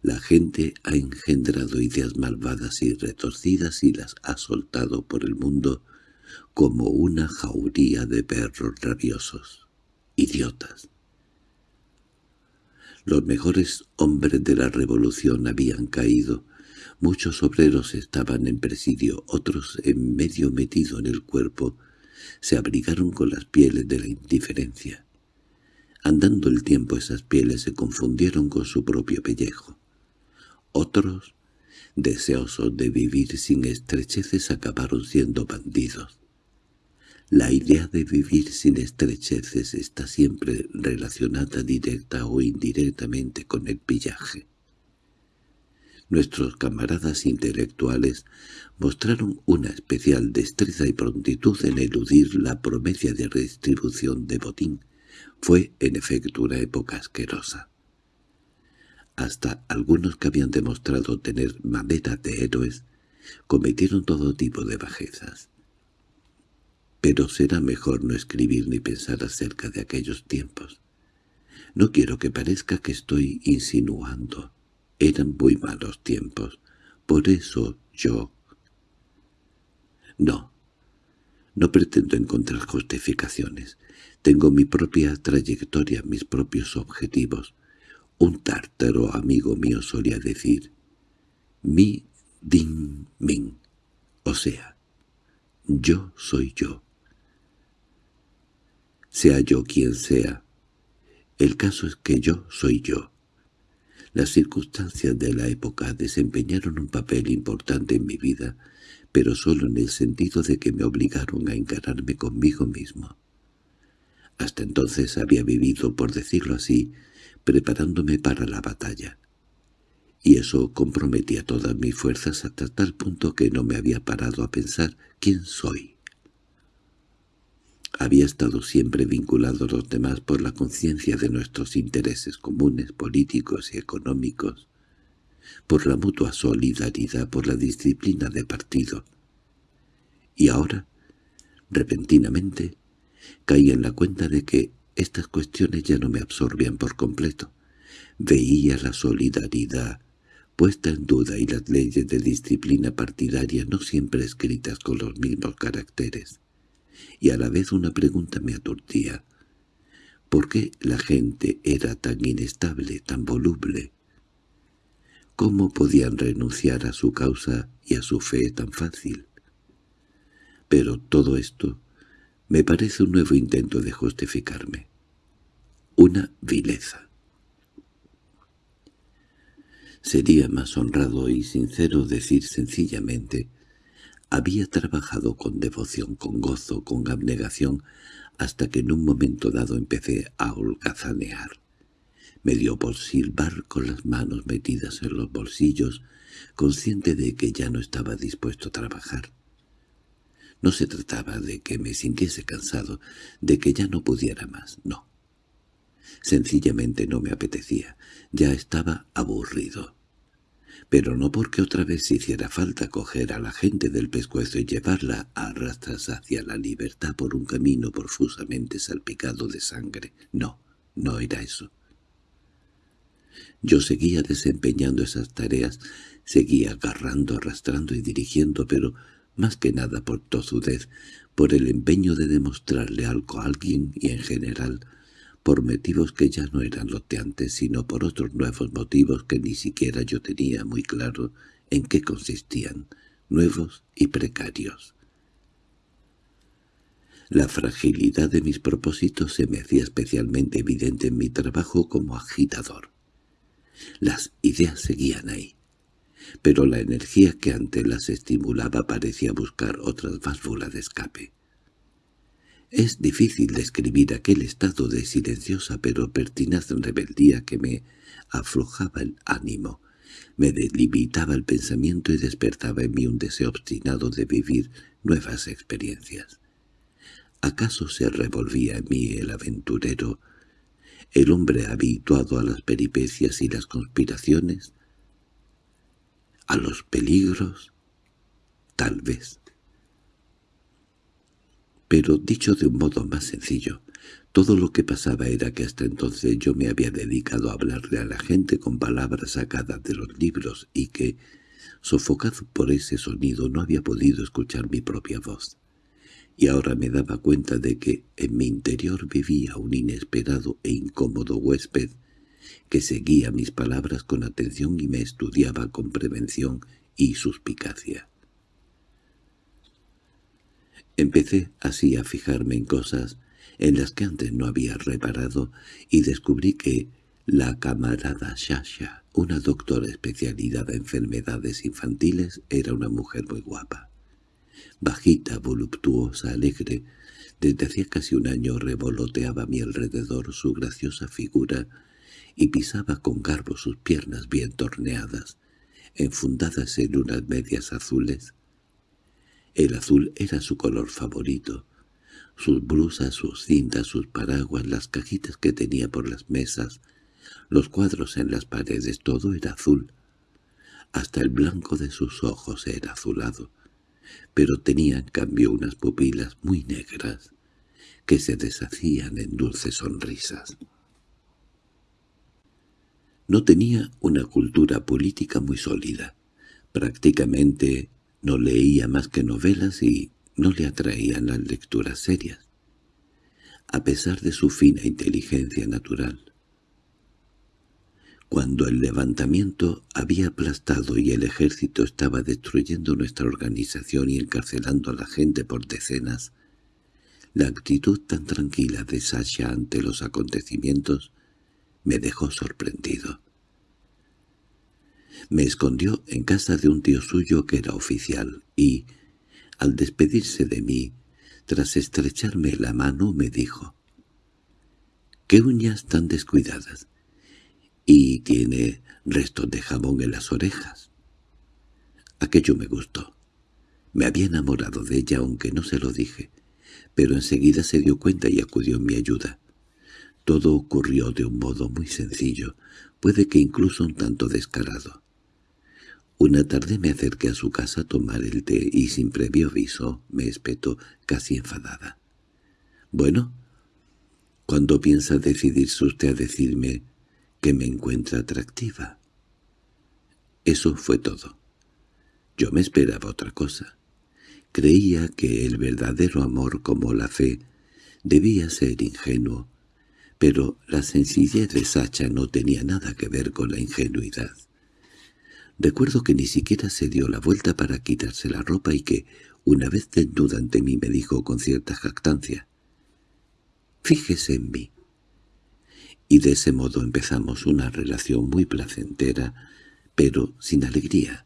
La gente ha engendrado ideas malvadas y retorcidas y las ha soltado por el mundo como una jauría de perros rabiosos, idiotas. Los mejores hombres de la revolución habían caído, muchos obreros estaban en presidio, otros en medio metido en el cuerpo, se abrigaron con las pieles de la indiferencia. Andando el tiempo esas pieles se confundieron con su propio pellejo. Otros, deseosos de vivir sin estrecheces, acabaron siendo bandidos. La idea de vivir sin estrecheces está siempre relacionada directa o indirectamente con el pillaje. Nuestros camaradas intelectuales mostraron una especial destreza y prontitud en eludir la promesa de redistribución de botín. Fue, en efecto, una época asquerosa. Hasta algunos que habían demostrado tener madera de héroes cometieron todo tipo de bajezas. Pero será mejor no escribir ni pensar acerca de aquellos tiempos. No quiero que parezca que estoy insinuando eran muy malos tiempos. Por eso yo... No, no pretendo encontrar justificaciones. Tengo mi propia trayectoria, mis propios objetivos. Un tártaro amigo mío solía decir, mi din min, o sea, yo soy yo. Sea yo quien sea, el caso es que yo soy yo. Las circunstancias de la época desempeñaron un papel importante en mi vida, pero solo en el sentido de que me obligaron a encararme conmigo mismo. Hasta entonces había vivido, por decirlo así, preparándome para la batalla. Y eso comprometía todas mis fuerzas hasta tal punto que no me había parado a pensar quién soy. Había estado siempre vinculado a los demás por la conciencia de nuestros intereses comunes, políticos y económicos, por la mutua solidaridad, por la disciplina de partido. Y ahora, repentinamente, caí en la cuenta de que estas cuestiones ya no me absorbían por completo. Veía la solidaridad puesta en duda y las leyes de disciplina partidaria no siempre escritas con los mismos caracteres y a la vez una pregunta me aturdía. ¿Por qué la gente era tan inestable, tan voluble? ¿Cómo podían renunciar a su causa y a su fe tan fácil? Pero todo esto me parece un nuevo intento de justificarme. Una vileza. Sería más honrado y sincero decir sencillamente había trabajado con devoción, con gozo, con abnegación, hasta que en un momento dado empecé a holgazanear. Me dio por silbar con las manos metidas en los bolsillos, consciente de que ya no estaba dispuesto a trabajar. No se trataba de que me sintiese cansado, de que ya no pudiera más, no. Sencillamente no me apetecía, ya estaba aburrido pero no porque otra vez hiciera falta coger a la gente del pescuezo y llevarla a arrastras hacia la libertad por un camino profusamente salpicado de sangre. No, no era eso. Yo seguía desempeñando esas tareas, seguía agarrando, arrastrando y dirigiendo, pero más que nada por tozudez, por el empeño de demostrarle algo a alguien y en general por motivos que ya no eran los de antes, sino por otros nuevos motivos que ni siquiera yo tenía muy claro en qué consistían, nuevos y precarios. La fragilidad de mis propósitos se me hacía especialmente evidente en mi trabajo como agitador. Las ideas seguían ahí, pero la energía que antes las estimulaba parecía buscar otras válvulas de escape. Es difícil describir aquel estado de silenciosa pero pertinaz rebeldía que me aflojaba el ánimo, me delimitaba el pensamiento y despertaba en mí un deseo obstinado de vivir nuevas experiencias. ¿Acaso se revolvía en mí el aventurero, el hombre habituado a las peripecias y las conspiraciones? ¿A los peligros? Tal vez. Pero dicho de un modo más sencillo, todo lo que pasaba era que hasta entonces yo me había dedicado a hablarle a la gente con palabras sacadas de los libros y que, sofocado por ese sonido, no había podido escuchar mi propia voz. Y ahora me daba cuenta de que en mi interior vivía un inesperado e incómodo huésped que seguía mis palabras con atención y me estudiaba con prevención y suspicacia. Empecé así a fijarme en cosas en las que antes no había reparado, y descubrí que la camarada Shasha, una doctora especializada en enfermedades infantiles, era una mujer muy guapa. Bajita, voluptuosa, alegre, desde hacía casi un año revoloteaba a mi alrededor su graciosa figura y pisaba con garbo sus piernas bien torneadas, enfundadas en unas medias azules. El azul era su color favorito. Sus blusas, sus cintas, sus paraguas, las cajitas que tenía por las mesas, los cuadros en las paredes, todo era azul. Hasta el blanco de sus ojos era azulado, pero tenía en cambio unas pupilas muy negras, que se deshacían en dulces sonrisas. No tenía una cultura política muy sólida. Prácticamente no leía más que novelas y no le atraían las lecturas serias, a pesar de su fina inteligencia natural. Cuando el levantamiento había aplastado y el ejército estaba destruyendo nuestra organización y encarcelando a la gente por decenas, la actitud tan tranquila de Sasha ante los acontecimientos me dejó sorprendido. Me escondió en casa de un tío suyo que era oficial y, al despedirse de mí, tras estrecharme la mano, me dijo «¿Qué uñas tan descuidadas? Y tiene restos de jabón en las orejas». Aquello me gustó. Me había enamorado de ella aunque no se lo dije, pero enseguida se dio cuenta y acudió en mi ayuda. Todo ocurrió de un modo muy sencillo, puede que incluso un tanto descarado. Una tarde me acerqué a su casa a tomar el té y sin previo aviso me espetó casi enfadada. «Bueno, ¿cuándo piensa decidirse usted a decirme que me encuentra atractiva?» Eso fue todo. Yo me esperaba otra cosa. Creía que el verdadero amor como la fe debía ser ingenuo, pero la sencillez de Sacha no tenía nada que ver con la ingenuidad. Recuerdo que ni siquiera se dio la vuelta para quitarse la ropa y que, una vez desnuda ante mí, me dijo con cierta jactancia, «Fíjese en mí». Y de ese modo empezamos una relación muy placentera, pero sin alegría.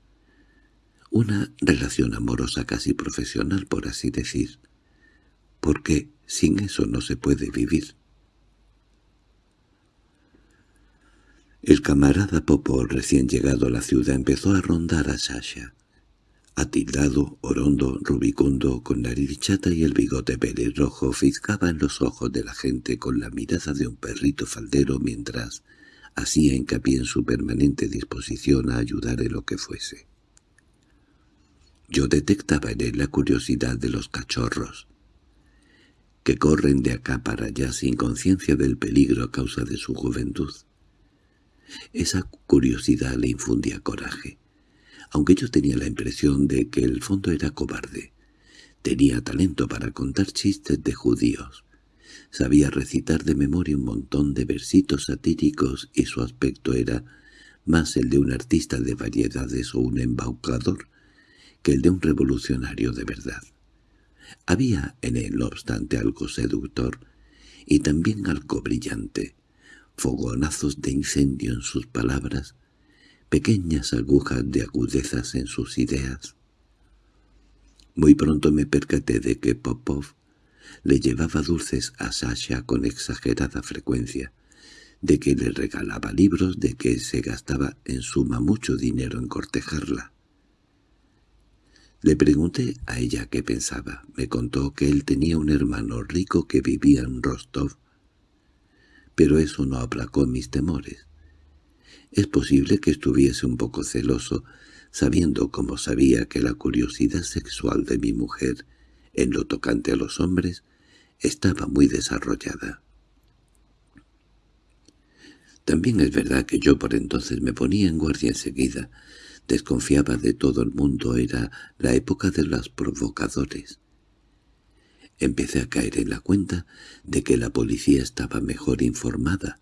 Una relación amorosa casi profesional, por así decir, porque sin eso no se puede vivir. El camarada Popo, recién llegado a la ciudad, empezó a rondar a Sasha. Atildado, orondo, rubicundo, con nariz chata y el bigote pelirrojo, fiscaba en los ojos de la gente con la mirada de un perrito faldero mientras hacía hincapié en su permanente disposición a ayudar en lo que fuese. Yo detectaba en él la curiosidad de los cachorros, que corren de acá para allá sin conciencia del peligro a causa de su juventud. Esa curiosidad le infundía coraje, aunque yo tenía la impresión de que el fondo era cobarde. Tenía talento para contar chistes de judíos. Sabía recitar de memoria un montón de versitos satíricos y su aspecto era más el de un artista de variedades o un embaucador que el de un revolucionario de verdad. Había en él, no obstante, algo seductor y también algo brillante fogonazos de incendio en sus palabras, pequeñas agujas de agudezas en sus ideas. Muy pronto me percaté de que Popov le llevaba dulces a Sasha con exagerada frecuencia, de que le regalaba libros, de que se gastaba en suma mucho dinero en cortejarla. Le pregunté a ella qué pensaba. Me contó que él tenía un hermano rico que vivía en Rostov pero eso no aplacó mis temores. Es posible que estuviese un poco celoso, sabiendo como sabía que la curiosidad sexual de mi mujer, en lo tocante a los hombres, estaba muy desarrollada. También es verdad que yo por entonces me ponía en guardia enseguida, desconfiaba de todo el mundo, era la época de los provocadores. Empecé a caer en la cuenta de que la policía estaba mejor informada,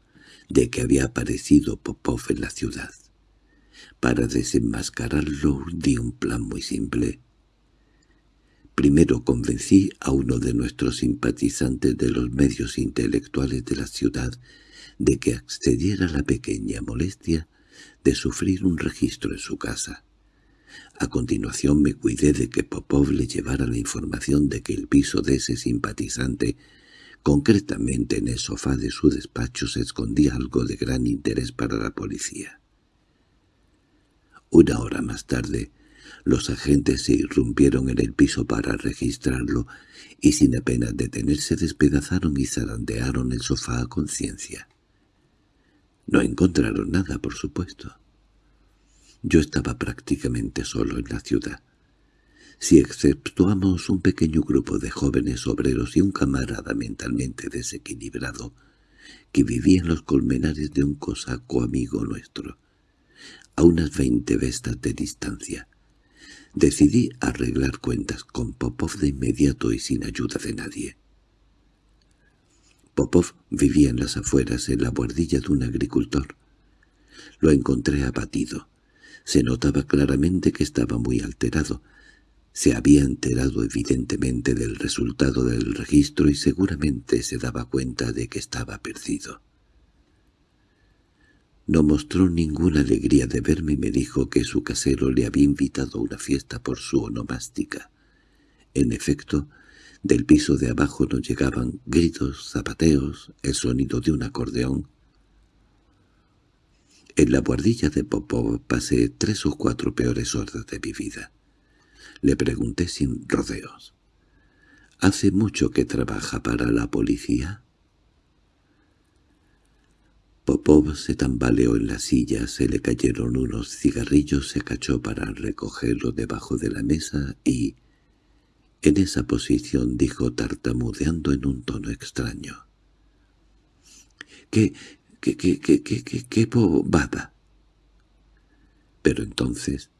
de que había aparecido Popov en la ciudad. Para desenmascararlo di un plan muy simple. Primero convencí a uno de nuestros simpatizantes de los medios intelectuales de la ciudad de que accediera a la pequeña molestia de sufrir un registro en su casa. A continuación me cuidé de que Popov le llevara la información de que el piso de ese simpatizante, concretamente en el sofá de su despacho, se escondía algo de gran interés para la policía. Una hora más tarde, los agentes se irrumpieron en el piso para registrarlo y sin apenas detenerse despedazaron y zarandearon el sofá a conciencia. No encontraron nada, por supuesto. Yo estaba prácticamente solo en la ciudad. Si exceptuamos un pequeño grupo de jóvenes obreros y un camarada mentalmente desequilibrado que vivía en los colmenares de un cosaco amigo nuestro, a unas veinte vestas de distancia, decidí arreglar cuentas con Popov de inmediato y sin ayuda de nadie. Popov vivía en las afueras, en la buhardilla de un agricultor. Lo encontré abatido. Se notaba claramente que estaba muy alterado. Se había enterado evidentemente del resultado del registro y seguramente se daba cuenta de que estaba perdido. No mostró ninguna alegría de verme y me dijo que su casero le había invitado a una fiesta por su onomástica. En efecto, del piso de abajo nos llegaban gritos, zapateos, el sonido de un acordeón. En la guardilla de Popov pasé tres o cuatro peores horas de mi vida. Le pregunté sin rodeos. —¿Hace mucho que trabaja para la policía? Popov se tambaleó en la silla, se le cayeron unos cigarrillos, se cachó para recogerlo debajo de la mesa y, en esa posición dijo tartamudeando en un tono extraño. —¡Qué, qué, qué, qué, qué, qué, qué bobada! Pero entonces,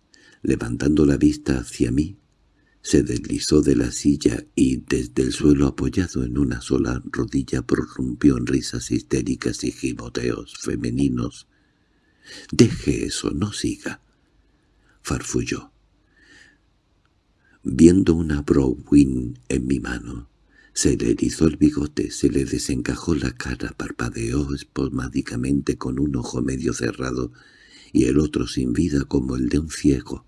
levantando la vista hacia mí, se deslizó de la silla y desde el suelo apoyado en una sola rodilla prorrumpió en risas histéricas y giboteos femeninos. «Deje eso, no siga», farfulló. Viendo una Browin en mi mano, se le erizó el bigote, se le desencajó la cara, parpadeó espasmádicamente con un ojo medio cerrado y el otro sin vida como el de un ciego.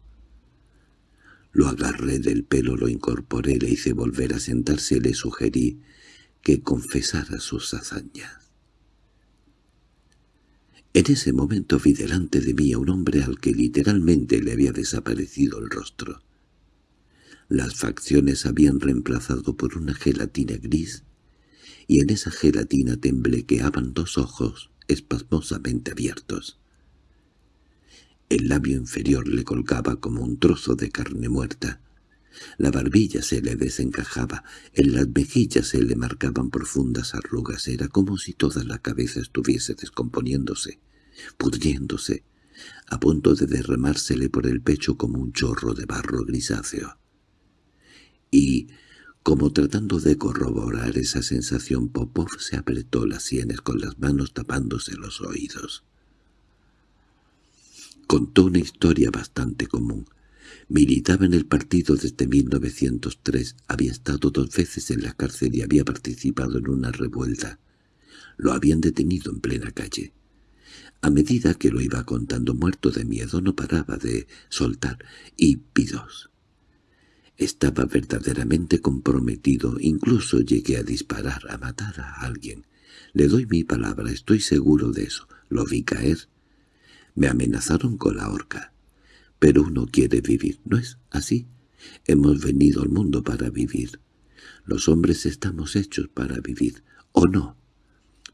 Lo agarré del pelo, lo incorporé, le hice volver a sentarse le sugerí que confesara sus hazañas. En ese momento vi delante de mí a un hombre al que literalmente le había desaparecido el rostro. Las facciones habían reemplazado por una gelatina gris, y en esa gelatina temblequeaban dos ojos espasmosamente abiertos. El labio inferior le colgaba como un trozo de carne muerta. La barbilla se le desencajaba, en las mejillas se le marcaban profundas arrugas, era como si toda la cabeza estuviese descomponiéndose, pudriéndose, a punto de derramársele por el pecho como un chorro de barro grisáceo y, como tratando de corroborar esa sensación, Popov se apretó las sienes con las manos tapándose los oídos. Contó una historia bastante común. Militaba en el partido desde 1903, había estado dos veces en la cárcel y había participado en una revuelta. Lo habían detenido en plena calle. A medida que lo iba contando muerto de miedo no paraba de soltar y pidos. Estaba verdaderamente comprometido, incluso llegué a disparar, a matar a alguien. Le doy mi palabra, estoy seguro de eso. Lo vi caer. Me amenazaron con la horca. Pero uno quiere vivir, ¿no es así? Hemos venido al mundo para vivir. Los hombres estamos hechos para vivir, ¿o no?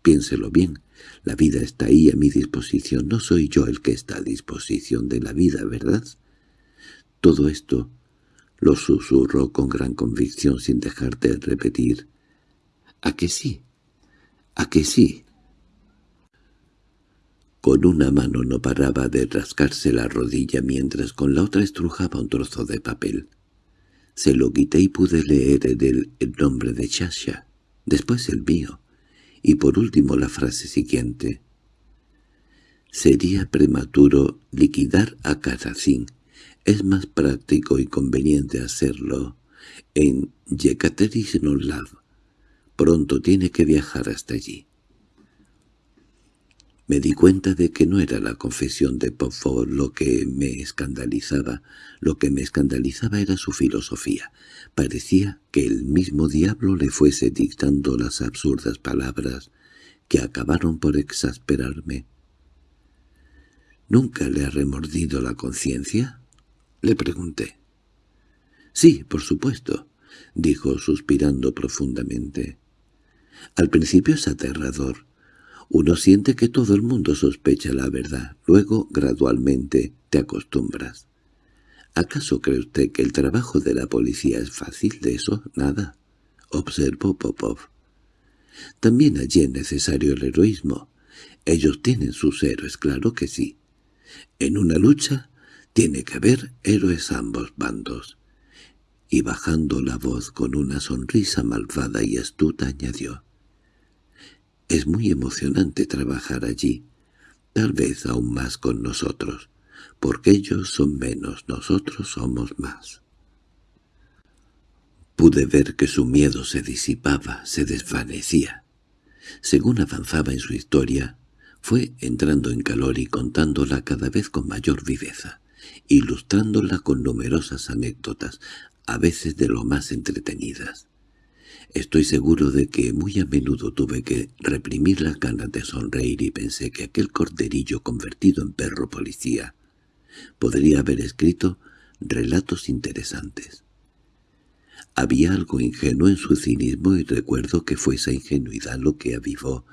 Piénselo bien, la vida está ahí a mi disposición, no soy yo el que está a disposición de la vida, ¿verdad? Todo esto lo susurró con gran convicción sin dejar de repetir. —¿A que sí? ¿A que sí? Con una mano no paraba de rascarse la rodilla mientras con la otra estrujaba un trozo de papel. Se lo quité y pude leer en él el nombre de Shasha, después el mío, y por último la frase siguiente. Sería prematuro liquidar a Karazin es más práctico y conveniente hacerlo en Yekaterinolav. Pronto tiene que viajar hasta allí. Me di cuenta de que no era la confesión de Popov lo que me escandalizaba. Lo que me escandalizaba era su filosofía. Parecía que el mismo diablo le fuese dictando las absurdas palabras que acabaron por exasperarme. —¿Nunca le ha remordido la conciencia? —le pregunté. —Sí, por supuesto —dijo suspirando profundamente. Al principio es aterrador. Uno siente que todo el mundo sospecha la verdad. Luego, gradualmente, te acostumbras. ¿Acaso cree usted que el trabajo de la policía es fácil de eso? Nada. Observó Popov. También allí es necesario el heroísmo. Ellos tienen sus héroes, claro que sí. En una lucha tiene que haber héroes ambos bandos. Y bajando la voz con una sonrisa malvada y astuta añadió. Es muy emocionante trabajar allí, tal vez aún más con nosotros, porque ellos son menos, nosotros somos más. Pude ver que su miedo se disipaba, se desvanecía. Según avanzaba en su historia, fue entrando en calor y contándola cada vez con mayor viveza, ilustrándola con numerosas anécdotas, a veces de lo más entretenidas. Estoy seguro de que muy a menudo tuve que reprimir las ganas de sonreír y pensé que aquel corderillo convertido en perro policía podría haber escrito relatos interesantes. Había algo ingenuo en su cinismo y recuerdo que fue esa ingenuidad lo que avivó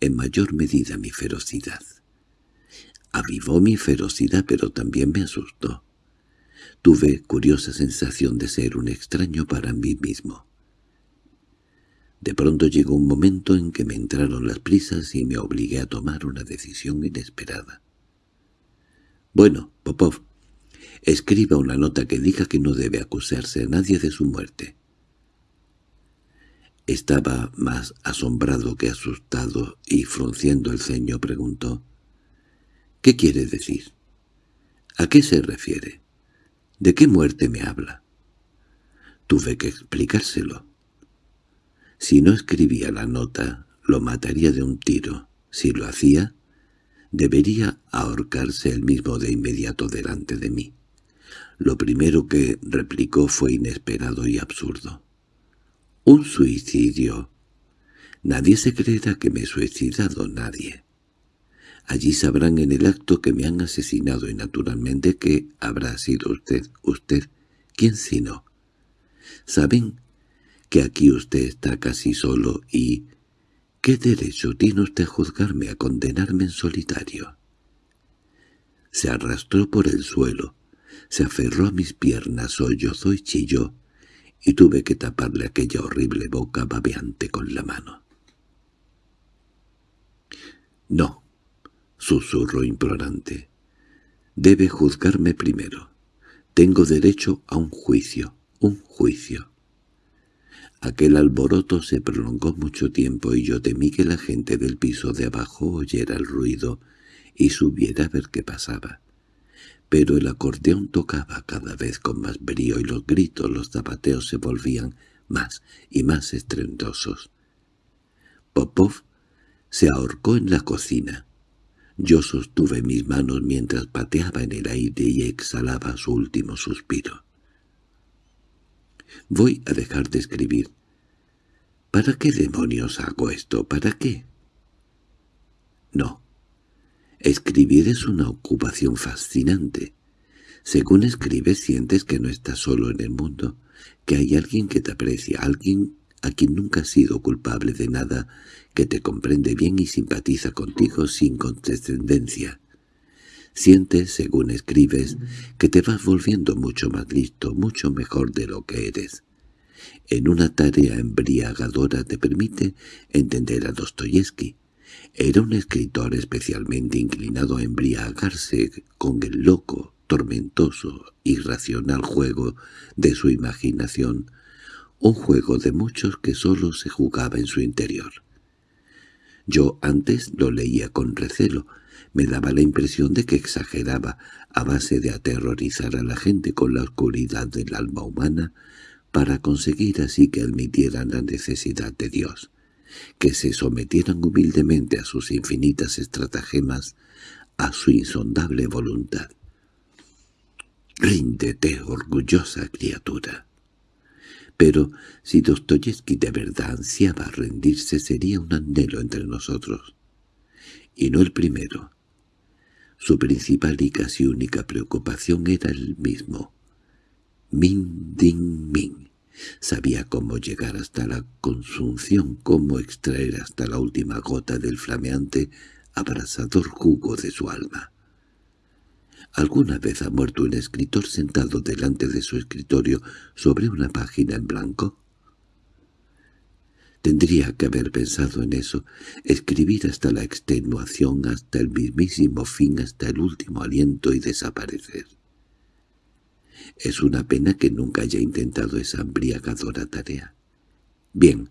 en mayor medida mi ferocidad. Avivó mi ferocidad pero también me asustó. Tuve curiosa sensación de ser un extraño para mí mismo. De pronto llegó un momento en que me entraron las prisas y me obligué a tomar una decisión inesperada. «Bueno, Popov, escriba una nota que diga que no debe acusarse a nadie de su muerte». Estaba más asombrado que asustado y frunciendo el ceño preguntó «¿Qué quiere decir? ¿A qué se refiere? ¿De qué muerte me habla?» Tuve que explicárselo. Si no escribía la nota, lo mataría de un tiro. Si lo hacía, debería ahorcarse él mismo de inmediato delante de mí. Lo primero que replicó fue inesperado y absurdo. —¿Un suicidio? Nadie se creerá que me he suicidado, nadie. Allí sabrán en el acto que me han asesinado y naturalmente que habrá sido usted, usted, ¿quién sino? ¿Saben que aquí usted está casi solo y... ¿Qué derecho tiene usted a juzgarme, a condenarme en solitario? Se arrastró por el suelo, se aferró a mis piernas, sollozó y chilló, y tuve que taparle aquella horrible boca babeante con la mano. «No», susurró implorante, «debe juzgarme primero. Tengo derecho a un juicio, un juicio». Aquel alboroto se prolongó mucho tiempo y yo temí que la gente del piso de abajo oyera el ruido y subiera a ver qué pasaba. Pero el acordeón tocaba cada vez con más brío y los gritos, los zapateos se volvían más y más estruendosos. Popov se ahorcó en la cocina. Yo sostuve mis manos mientras pateaba en el aire y exhalaba su último suspiro. Voy a dejar de escribir. ¿Para qué demonios hago esto? ¿Para qué? No. Escribir es una ocupación fascinante. Según escribes sientes que no estás solo en el mundo, que hay alguien que te aprecia, alguien a quien nunca has sido culpable de nada, que te comprende bien y simpatiza contigo sin condescendencia. Sientes, según escribes, que te vas volviendo mucho más listo, mucho mejor de lo que eres. En una tarea embriagadora te permite entender a Dostoyevsky. Era un escritor especialmente inclinado a embriagarse con el loco, tormentoso, irracional juego de su imaginación, un juego de muchos que sólo se jugaba en su interior. Yo antes lo leía con recelo, me daba la impresión de que exageraba, a base de aterrorizar a la gente con la oscuridad del alma humana, para conseguir así que admitieran la necesidad de Dios, que se sometieran humildemente a sus infinitas estratagemas, a su insondable voluntad. Ríndete, orgullosa criatura. Pero si Dostoyevsky de verdad ansiaba rendirse sería un anhelo entre nosotros, y no el primero. Su principal y casi única preocupación era el mismo. Min Ding Min. Sabía cómo llegar hasta la consunción, cómo extraer hasta la última gota del flameante, abrasador jugo de su alma. ¿Alguna vez ha muerto un escritor sentado delante de su escritorio sobre una página en blanco? Tendría que haber pensado en eso, escribir hasta la extenuación, hasta el mismísimo fin, hasta el último aliento y desaparecer. Es una pena que nunca haya intentado esa embriagadora tarea. Bien,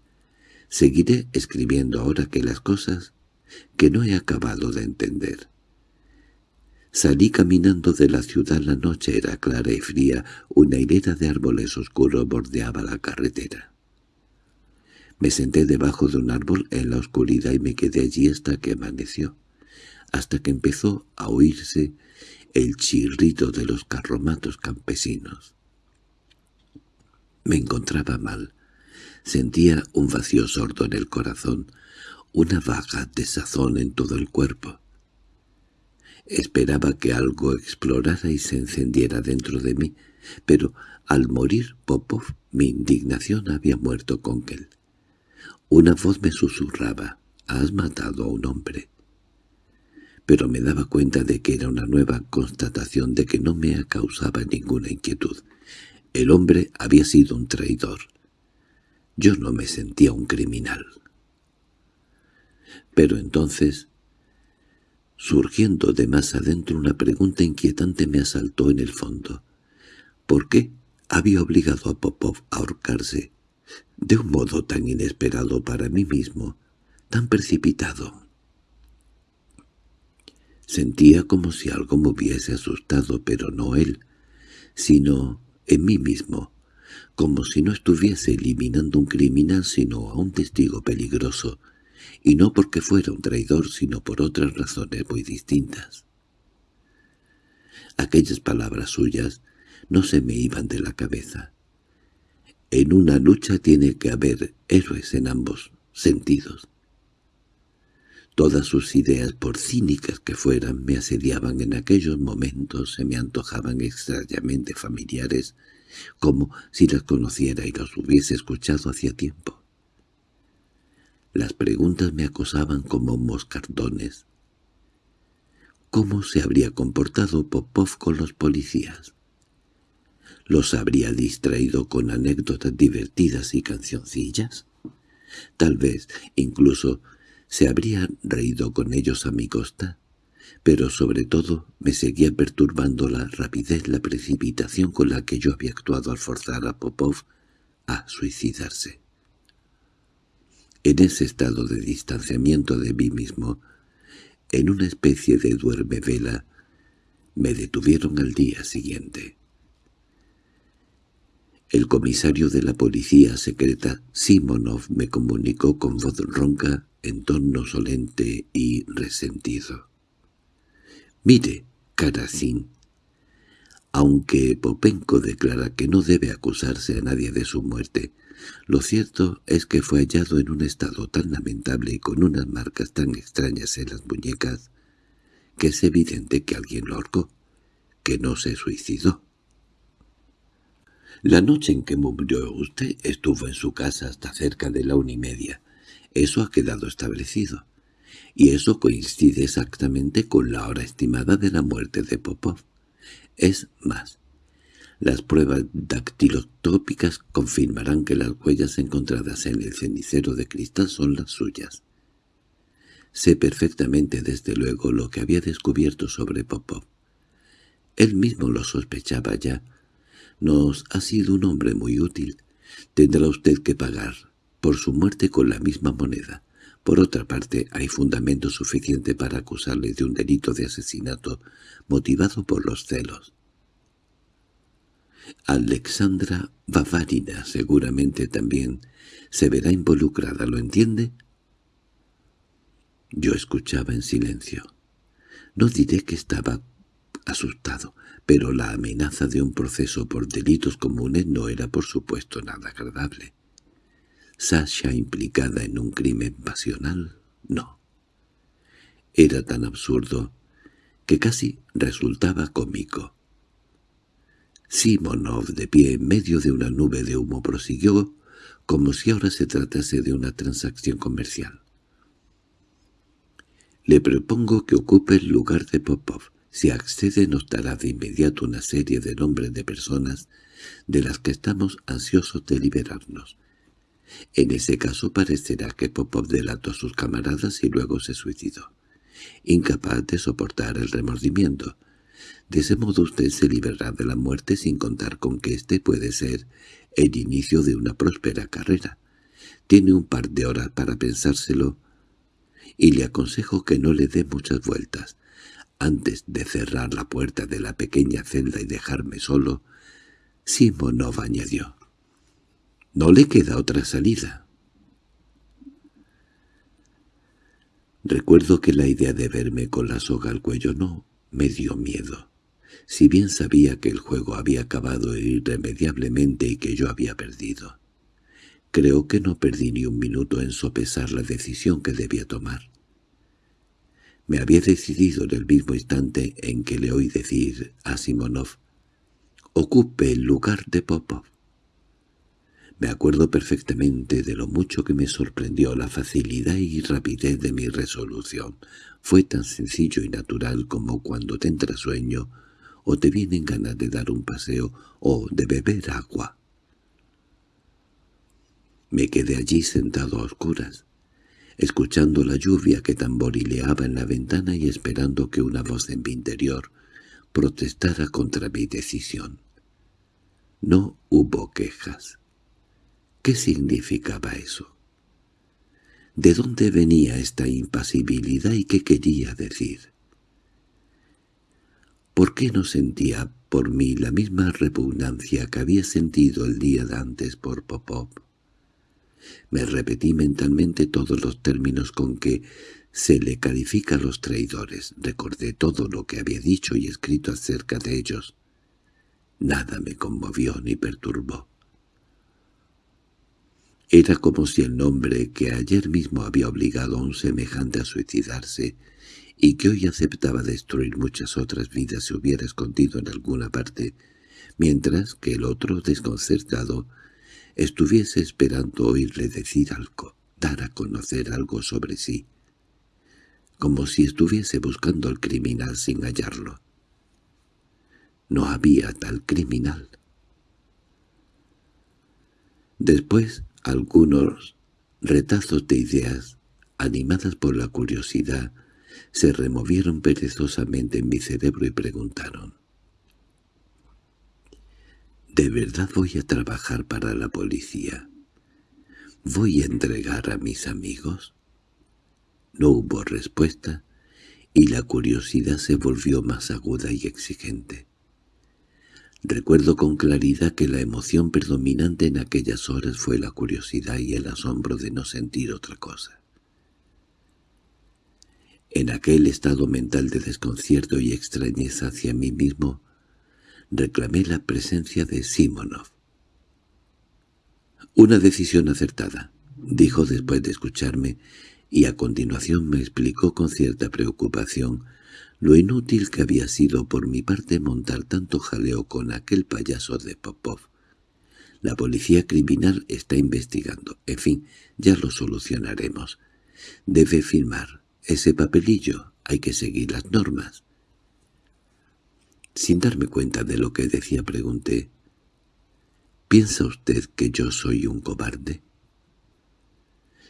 seguiré escribiendo ahora que las cosas que no he acabado de entender. Salí caminando de la ciudad, la noche era clara y fría, una hilera de árboles oscuros bordeaba la carretera. Me senté debajo de un árbol en la oscuridad y me quedé allí hasta que amaneció, hasta que empezó a oírse el chirrito de los carromatos campesinos. Me encontraba mal. Sentía un vacío sordo en el corazón, una vaga desazón en todo el cuerpo. Esperaba que algo explorara y se encendiera dentro de mí, pero al morir Popov mi indignación había muerto con él. Una voz me susurraba, «Has matado a un hombre» pero me daba cuenta de que era una nueva constatación de que no me causaba ninguna inquietud. El hombre había sido un traidor. Yo no me sentía un criminal. Pero entonces, surgiendo de más adentro una pregunta inquietante me asaltó en el fondo. ¿Por qué había obligado a Popov a ahorcarse? De un modo tan inesperado para mí mismo, tan precipitado. Sentía como si algo me hubiese asustado, pero no él, sino en mí mismo, como si no estuviese eliminando un criminal sino a un testigo peligroso, y no porque fuera un traidor sino por otras razones muy distintas. Aquellas palabras suyas no se me iban de la cabeza. En una lucha tiene que haber héroes en ambos sentidos. Todas sus ideas, por cínicas que fueran, me asediaban en aquellos momentos, se me antojaban extrañamente familiares, como si las conociera y los hubiese escuchado hacía tiempo. Las preguntas me acosaban como moscardones. ¿Cómo se habría comportado Popov con los policías? ¿Los habría distraído con anécdotas divertidas y cancioncillas? Tal vez, incluso, se habría reído con ellos a mi costa, pero sobre todo me seguía perturbando la rapidez, la precipitación con la que yo había actuado al forzar a Popov a suicidarse. En ese estado de distanciamiento de mí mismo, en una especie de duerme vela, me detuvieron al día siguiente. El comisario de la policía secreta, Simonov, me comunicó con voz ronca en tono solente y resentido. «Mire, Karacin, aunque Popenko declara que no debe acusarse a nadie de su muerte, lo cierto es que fue hallado en un estado tan lamentable y con unas marcas tan extrañas en las muñecas que es evidente que alguien lo ahorcó, que no se suicidó. La noche en que murió usted estuvo en su casa hasta cerca de la una y media. Eso ha quedado establecido. Y eso coincide exactamente con la hora estimada de la muerte de Popov. Es más, las pruebas dactiloscópicas confirmarán que las huellas encontradas en el cenicero de cristal son las suyas. Sé perfectamente desde luego lo que había descubierto sobre Popov. Él mismo lo sospechaba ya. Nos ha sido un hombre muy útil. Tendrá usted que pagar por su muerte con la misma moneda. Por otra parte, hay fundamento suficiente para acusarle de un delito de asesinato motivado por los celos. Alexandra Bavarina seguramente también se verá involucrada, ¿lo entiende? Yo escuchaba en silencio. No diré que estaba asustado, pero la amenaza de un proceso por delitos comunes no era por supuesto nada agradable. Sasha implicada en un crimen pasional, no. Era tan absurdo que casi resultaba cómico. Simonov, de pie en medio de una nube de humo, prosiguió como si ahora se tratase de una transacción comercial. Le propongo que ocupe el lugar de Popov. Si accede nos dará de inmediato una serie de nombres de personas de las que estamos ansiosos de liberarnos. En ese caso parecerá que Popov delató a sus camaradas y luego se suicidó, incapaz de soportar el remordimiento. De ese modo usted se liberará de la muerte sin contar con que éste puede ser el inicio de una próspera carrera. Tiene un par de horas para pensárselo y le aconsejo que no le dé muchas vueltas. Antes de cerrar la puerta de la pequeña celda y dejarme solo, Simonov añadió. No le queda otra salida. Recuerdo que la idea de verme con la soga al cuello no me dio miedo. Si bien sabía que el juego había acabado irremediablemente y que yo había perdido. Creo que no perdí ni un minuto en sopesar la decisión que debía tomar. Me había decidido en el mismo instante en que le oí decir a Simonov, «Ocupe el lugar de Popov». Me acuerdo perfectamente de lo mucho que me sorprendió la facilidad y rapidez de mi resolución. Fue tan sencillo y natural como cuando te entra sueño o te vienen ganas de dar un paseo o de beber agua. Me quedé allí sentado a oscuras, escuchando la lluvia que tamborileaba en la ventana y esperando que una voz en mi interior protestara contra mi decisión. No hubo quejas. ¿Qué significaba eso? ¿De dónde venía esta impasibilidad y qué quería decir? ¿Por qué no sentía por mí la misma repugnancia que había sentido el día de antes por Popov? Me repetí mentalmente todos los términos con que se le califica a los traidores. Recordé todo lo que había dicho y escrito acerca de ellos. Nada me conmovió ni perturbó. Era como si el nombre que ayer mismo había obligado a un semejante a suicidarse y que hoy aceptaba destruir muchas otras vidas se hubiera escondido en alguna parte, mientras que el otro, desconcertado, estuviese esperando oírle decir algo, dar a conocer algo sobre sí, como si estuviese buscando al criminal sin hallarlo. No había tal criminal. Después, algunos retazos de ideas, animadas por la curiosidad, se removieron perezosamente en mi cerebro y preguntaron ¿De verdad voy a trabajar para la policía? ¿Voy a entregar a mis amigos? No hubo respuesta, y la curiosidad se volvió más aguda y exigente. Recuerdo con claridad que la emoción predominante en aquellas horas fue la curiosidad y el asombro de no sentir otra cosa. En aquel estado mental de desconcierto y extrañeza hacia mí mismo, reclamé la presencia de Simonov. «Una decisión acertada», dijo después de escucharme, y a continuación me explicó con cierta preocupación lo inútil que había sido por mi parte montar tanto jaleo con aquel payaso de Popov. La policía criminal está investigando. En fin, ya lo solucionaremos. Debe firmar ese papelillo. Hay que seguir las normas. Sin darme cuenta de lo que decía pregunté, ¿Piensa usted que yo soy un cobarde?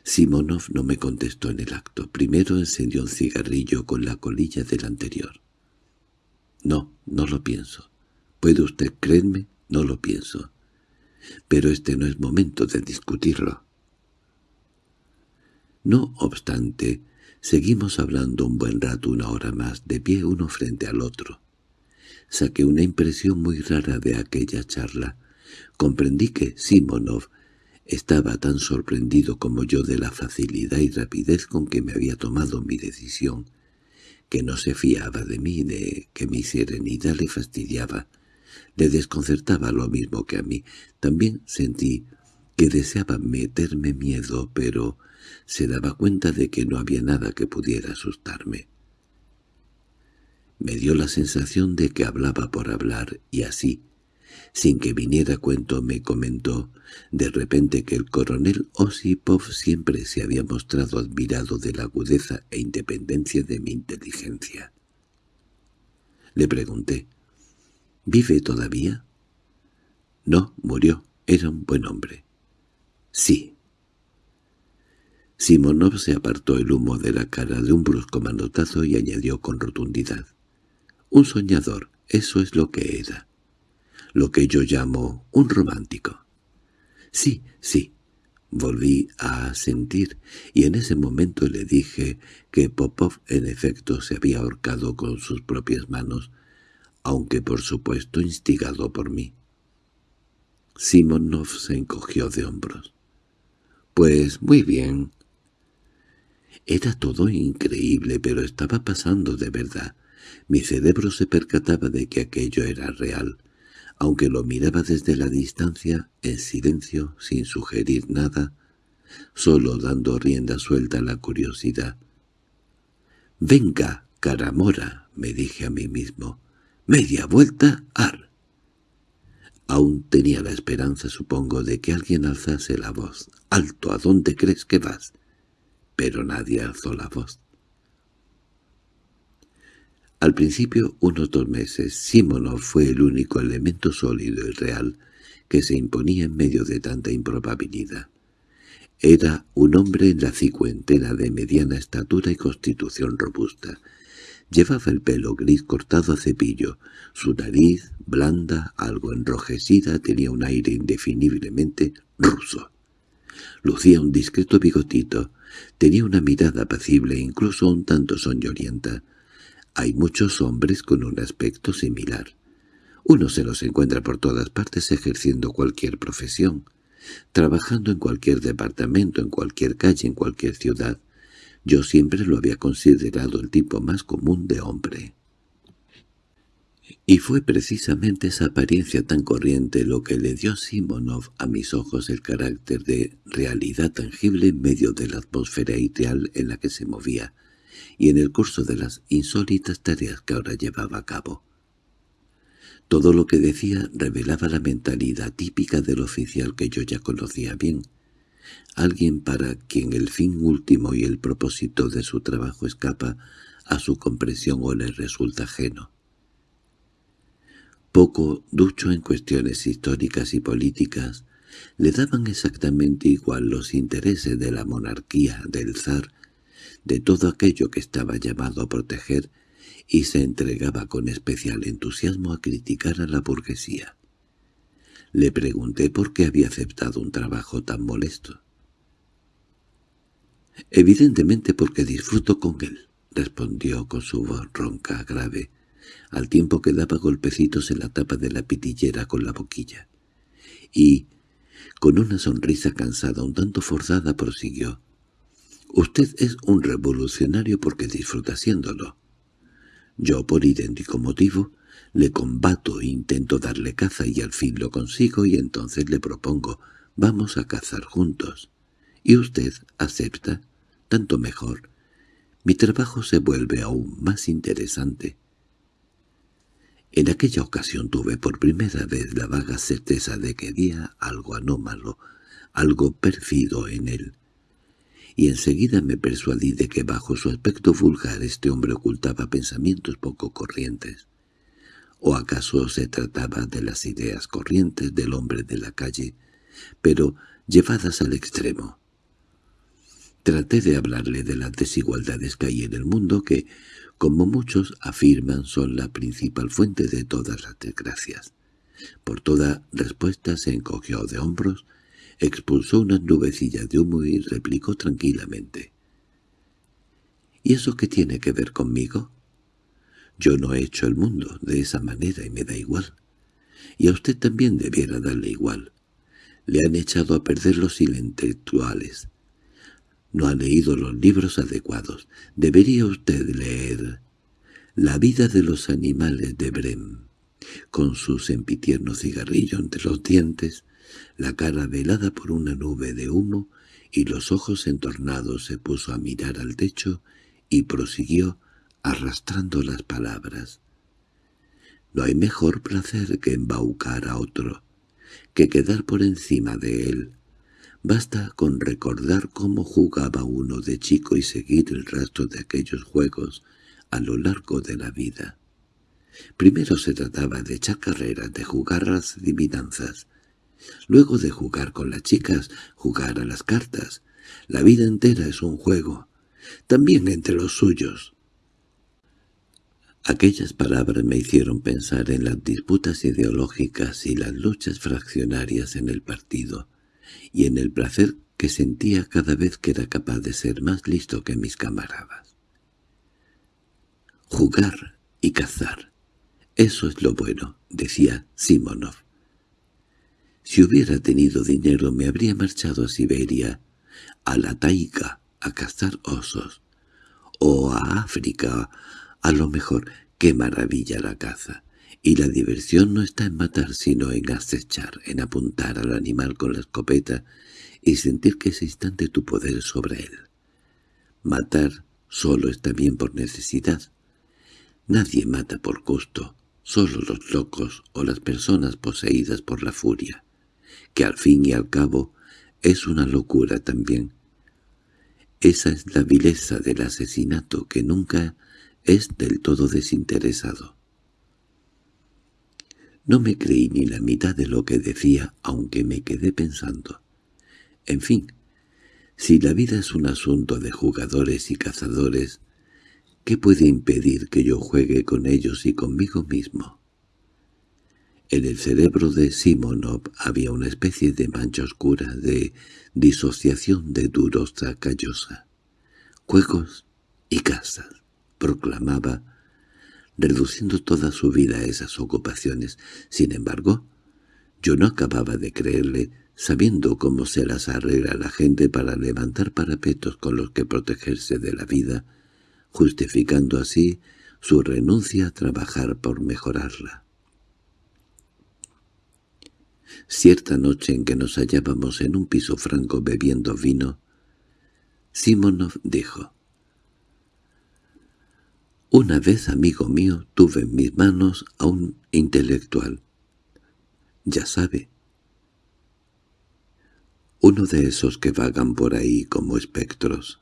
Simonov no me contestó en el acto. Primero encendió un cigarrillo con la colilla del anterior. No, no lo pienso. ¿Puede usted creerme? No lo pienso. Pero este no es momento de discutirlo. No obstante, seguimos hablando un buen rato, una hora más, de pie uno frente al otro. Saqué una impresión muy rara de aquella charla. Comprendí que Simonov estaba tan sorprendido como yo de la facilidad y rapidez con que me había tomado mi decisión, que no se fiaba de mí, de que mi serenidad le fastidiaba, le desconcertaba lo mismo que a mí. También sentí que deseaba meterme miedo, pero se daba cuenta de que no había nada que pudiera asustarme. Me dio la sensación de que hablaba por hablar, y así, sin que viniera cuento, me comentó de repente que el coronel Osipov siempre se había mostrado admirado de la agudeza e independencia de mi inteligencia. Le pregunté, ¿vive todavía? No, murió. Era un buen hombre. Sí. Simonov se apartó el humo de la cara de un brusco manotazo y añadió con rotundidad. Un soñador, eso es lo que era. Lo que yo llamo un romántico. Sí, sí, volví a sentir, y en ese momento le dije que Popov en efecto se había ahorcado con sus propias manos, aunque por supuesto instigado por mí. Simonov se encogió de hombros. «Pues muy bien». Era todo increíble, pero estaba pasando de verdad. Mi cerebro se percataba de que aquello era real, aunque lo miraba desde la distancia, en silencio, sin sugerir nada, solo dando rienda suelta a la curiosidad. «Venga, caramora», me dije a mí mismo, «media vuelta, ar». Aún tenía la esperanza, supongo, de que alguien alzase la voz. «¡Alto! ¿A dónde crees que vas?» Pero nadie alzó la voz. Al principio, unos dos meses, Simonov fue el único elemento sólido y real que se imponía en medio de tanta improbabilidad. Era un hombre en la cincuentena de mediana estatura y constitución robusta, Llevaba el pelo gris cortado a cepillo. Su nariz, blanda, algo enrojecida, tenía un aire indefiniblemente ruso. Lucía un discreto bigotito. Tenía una mirada apacible e incluso un tanto soñolienta. Hay muchos hombres con un aspecto similar. Uno se los encuentra por todas partes ejerciendo cualquier profesión, trabajando en cualquier departamento, en cualquier calle, en cualquier ciudad. Yo siempre lo había considerado el tipo más común de hombre. Y fue precisamente esa apariencia tan corriente lo que le dio Simonov a mis ojos el carácter de realidad tangible en medio de la atmósfera ideal en la que se movía, y en el curso de las insólitas tareas que ahora llevaba a cabo. Todo lo que decía revelaba la mentalidad típica del oficial que yo ya conocía bien, alguien para quien el fin último y el propósito de su trabajo escapa a su comprensión o le resulta ajeno. Poco ducho en cuestiones históricas y políticas, le daban exactamente igual los intereses de la monarquía, del zar, de todo aquello que estaba llamado a proteger, y se entregaba con especial entusiasmo a criticar a la burguesía. Le pregunté por qué había aceptado un trabajo tan molesto. «Evidentemente porque disfruto con él», respondió con su voz ronca, grave, al tiempo que daba golpecitos en la tapa de la pitillera con la boquilla. Y, con una sonrisa cansada un tanto forzada, prosiguió. «Usted es un revolucionario porque disfruta haciéndolo. Yo, por idéntico motivo, le combato e intento darle caza y al fin lo consigo y entonces le propongo, vamos a cazar juntos y usted acepta, tanto mejor. Mi trabajo se vuelve aún más interesante. En aquella ocasión tuve por primera vez la vaga certeza de que había algo anómalo, algo pérfido en él. Y enseguida me persuadí de que bajo su aspecto vulgar este hombre ocultaba pensamientos poco corrientes. ¿O acaso se trataba de las ideas corrientes del hombre de la calle, pero llevadas al extremo? Traté de hablarle de las desigualdades que hay en el mundo que, como muchos afirman, son la principal fuente de todas las desgracias. Por toda respuesta se encogió de hombros, expulsó unas nubecillas de humo y replicó tranquilamente. —¿Y eso qué tiene que ver conmigo? Yo no he hecho el mundo de esa manera y me da igual. Y a usted también debiera darle igual. Le han echado a perder los intelectuales. No ha leído los libros adecuados. Debería usted leer La vida de los animales de Brem, con su sempitierno cigarrillo entre los dientes, la cara velada por una nube de humo y los ojos entornados se puso a mirar al techo y prosiguió arrastrando las palabras. No hay mejor placer que embaucar a otro, que quedar por encima de él. Basta con recordar cómo jugaba uno de chico y seguir el rastro de aquellos juegos a lo largo de la vida. Primero se trataba de echar carreras, de jugar las adivinanzas. Luego de jugar con las chicas, jugar a las cartas. La vida entera es un juego, también entre los suyos. Aquellas palabras me hicieron pensar en las disputas ideológicas y las luchas fraccionarias en el partido, y en el placer que sentía cada vez que era capaz de ser más listo que mis camaradas. Jugar y cazar, eso es lo bueno, decía Simonov. Si hubiera tenido dinero me habría marchado a Siberia, a la taiga, a cazar osos, o a África, a lo mejor, qué maravilla la caza. Y la diversión no está en matar sino en acechar, en apuntar al animal con la escopeta y sentir que ese instante tu poder sobre él. Matar solo está bien por necesidad. Nadie mata por gusto, solo los locos o las personas poseídas por la furia, que al fin y al cabo es una locura también. Esa es la vileza del asesinato que nunca es del todo desinteresado. No me creí ni la mitad de lo que decía, aunque me quedé pensando. En fin, si la vida es un asunto de jugadores y cazadores, ¿qué puede impedir que yo juegue con ellos y conmigo mismo? En el cerebro de Simonov había una especie de mancha oscura de disociación de durosa callosa. Juegos y casas proclamaba, reduciendo toda su vida a esas ocupaciones. Sin embargo, yo no acababa de creerle, sabiendo cómo se las arregla la gente para levantar parapetos con los que protegerse de la vida, justificando así su renuncia a trabajar por mejorarla. Cierta noche en que nos hallábamos en un piso franco bebiendo vino, Simonov dijo, una vez, amigo mío, tuve en mis manos a un intelectual. Ya sabe. Uno de esos que vagan por ahí como espectros.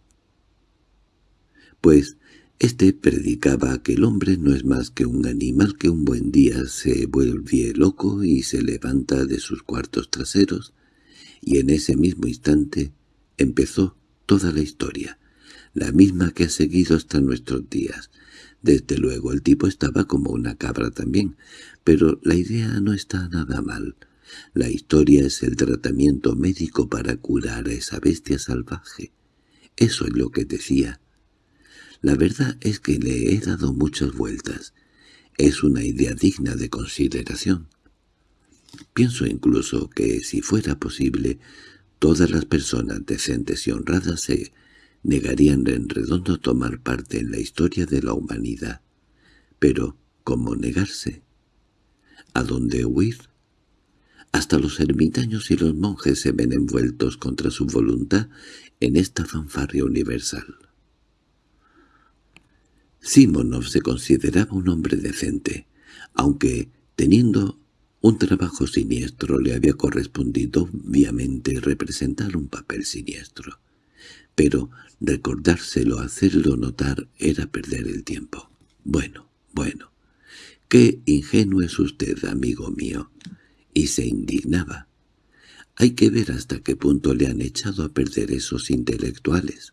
Pues este predicaba que el hombre no es más que un animal que un buen día se vuelve loco y se levanta de sus cuartos traseros, y en ese mismo instante empezó toda la historia, la misma que ha seguido hasta nuestros días, desde luego el tipo estaba como una cabra también, pero la idea no está nada mal. La historia es el tratamiento médico para curar a esa bestia salvaje. Eso es lo que decía. La verdad es que le he dado muchas vueltas. Es una idea digna de consideración. Pienso incluso que, si fuera posible, todas las personas decentes y honradas se negarían en redondo tomar parte en la historia de la humanidad. Pero, ¿cómo negarse? ¿A dónde huir? Hasta los ermitaños y los monjes se ven envueltos contra su voluntad en esta fanfarria universal. Simonov se consideraba un hombre decente, aunque, teniendo un trabajo siniestro, le había correspondido obviamente representar un papel siniestro pero recordárselo, hacerlo notar, era perder el tiempo. Bueno, bueno, qué ingenuo es usted, amigo mío. Y se indignaba. Hay que ver hasta qué punto le han echado a perder esos intelectuales.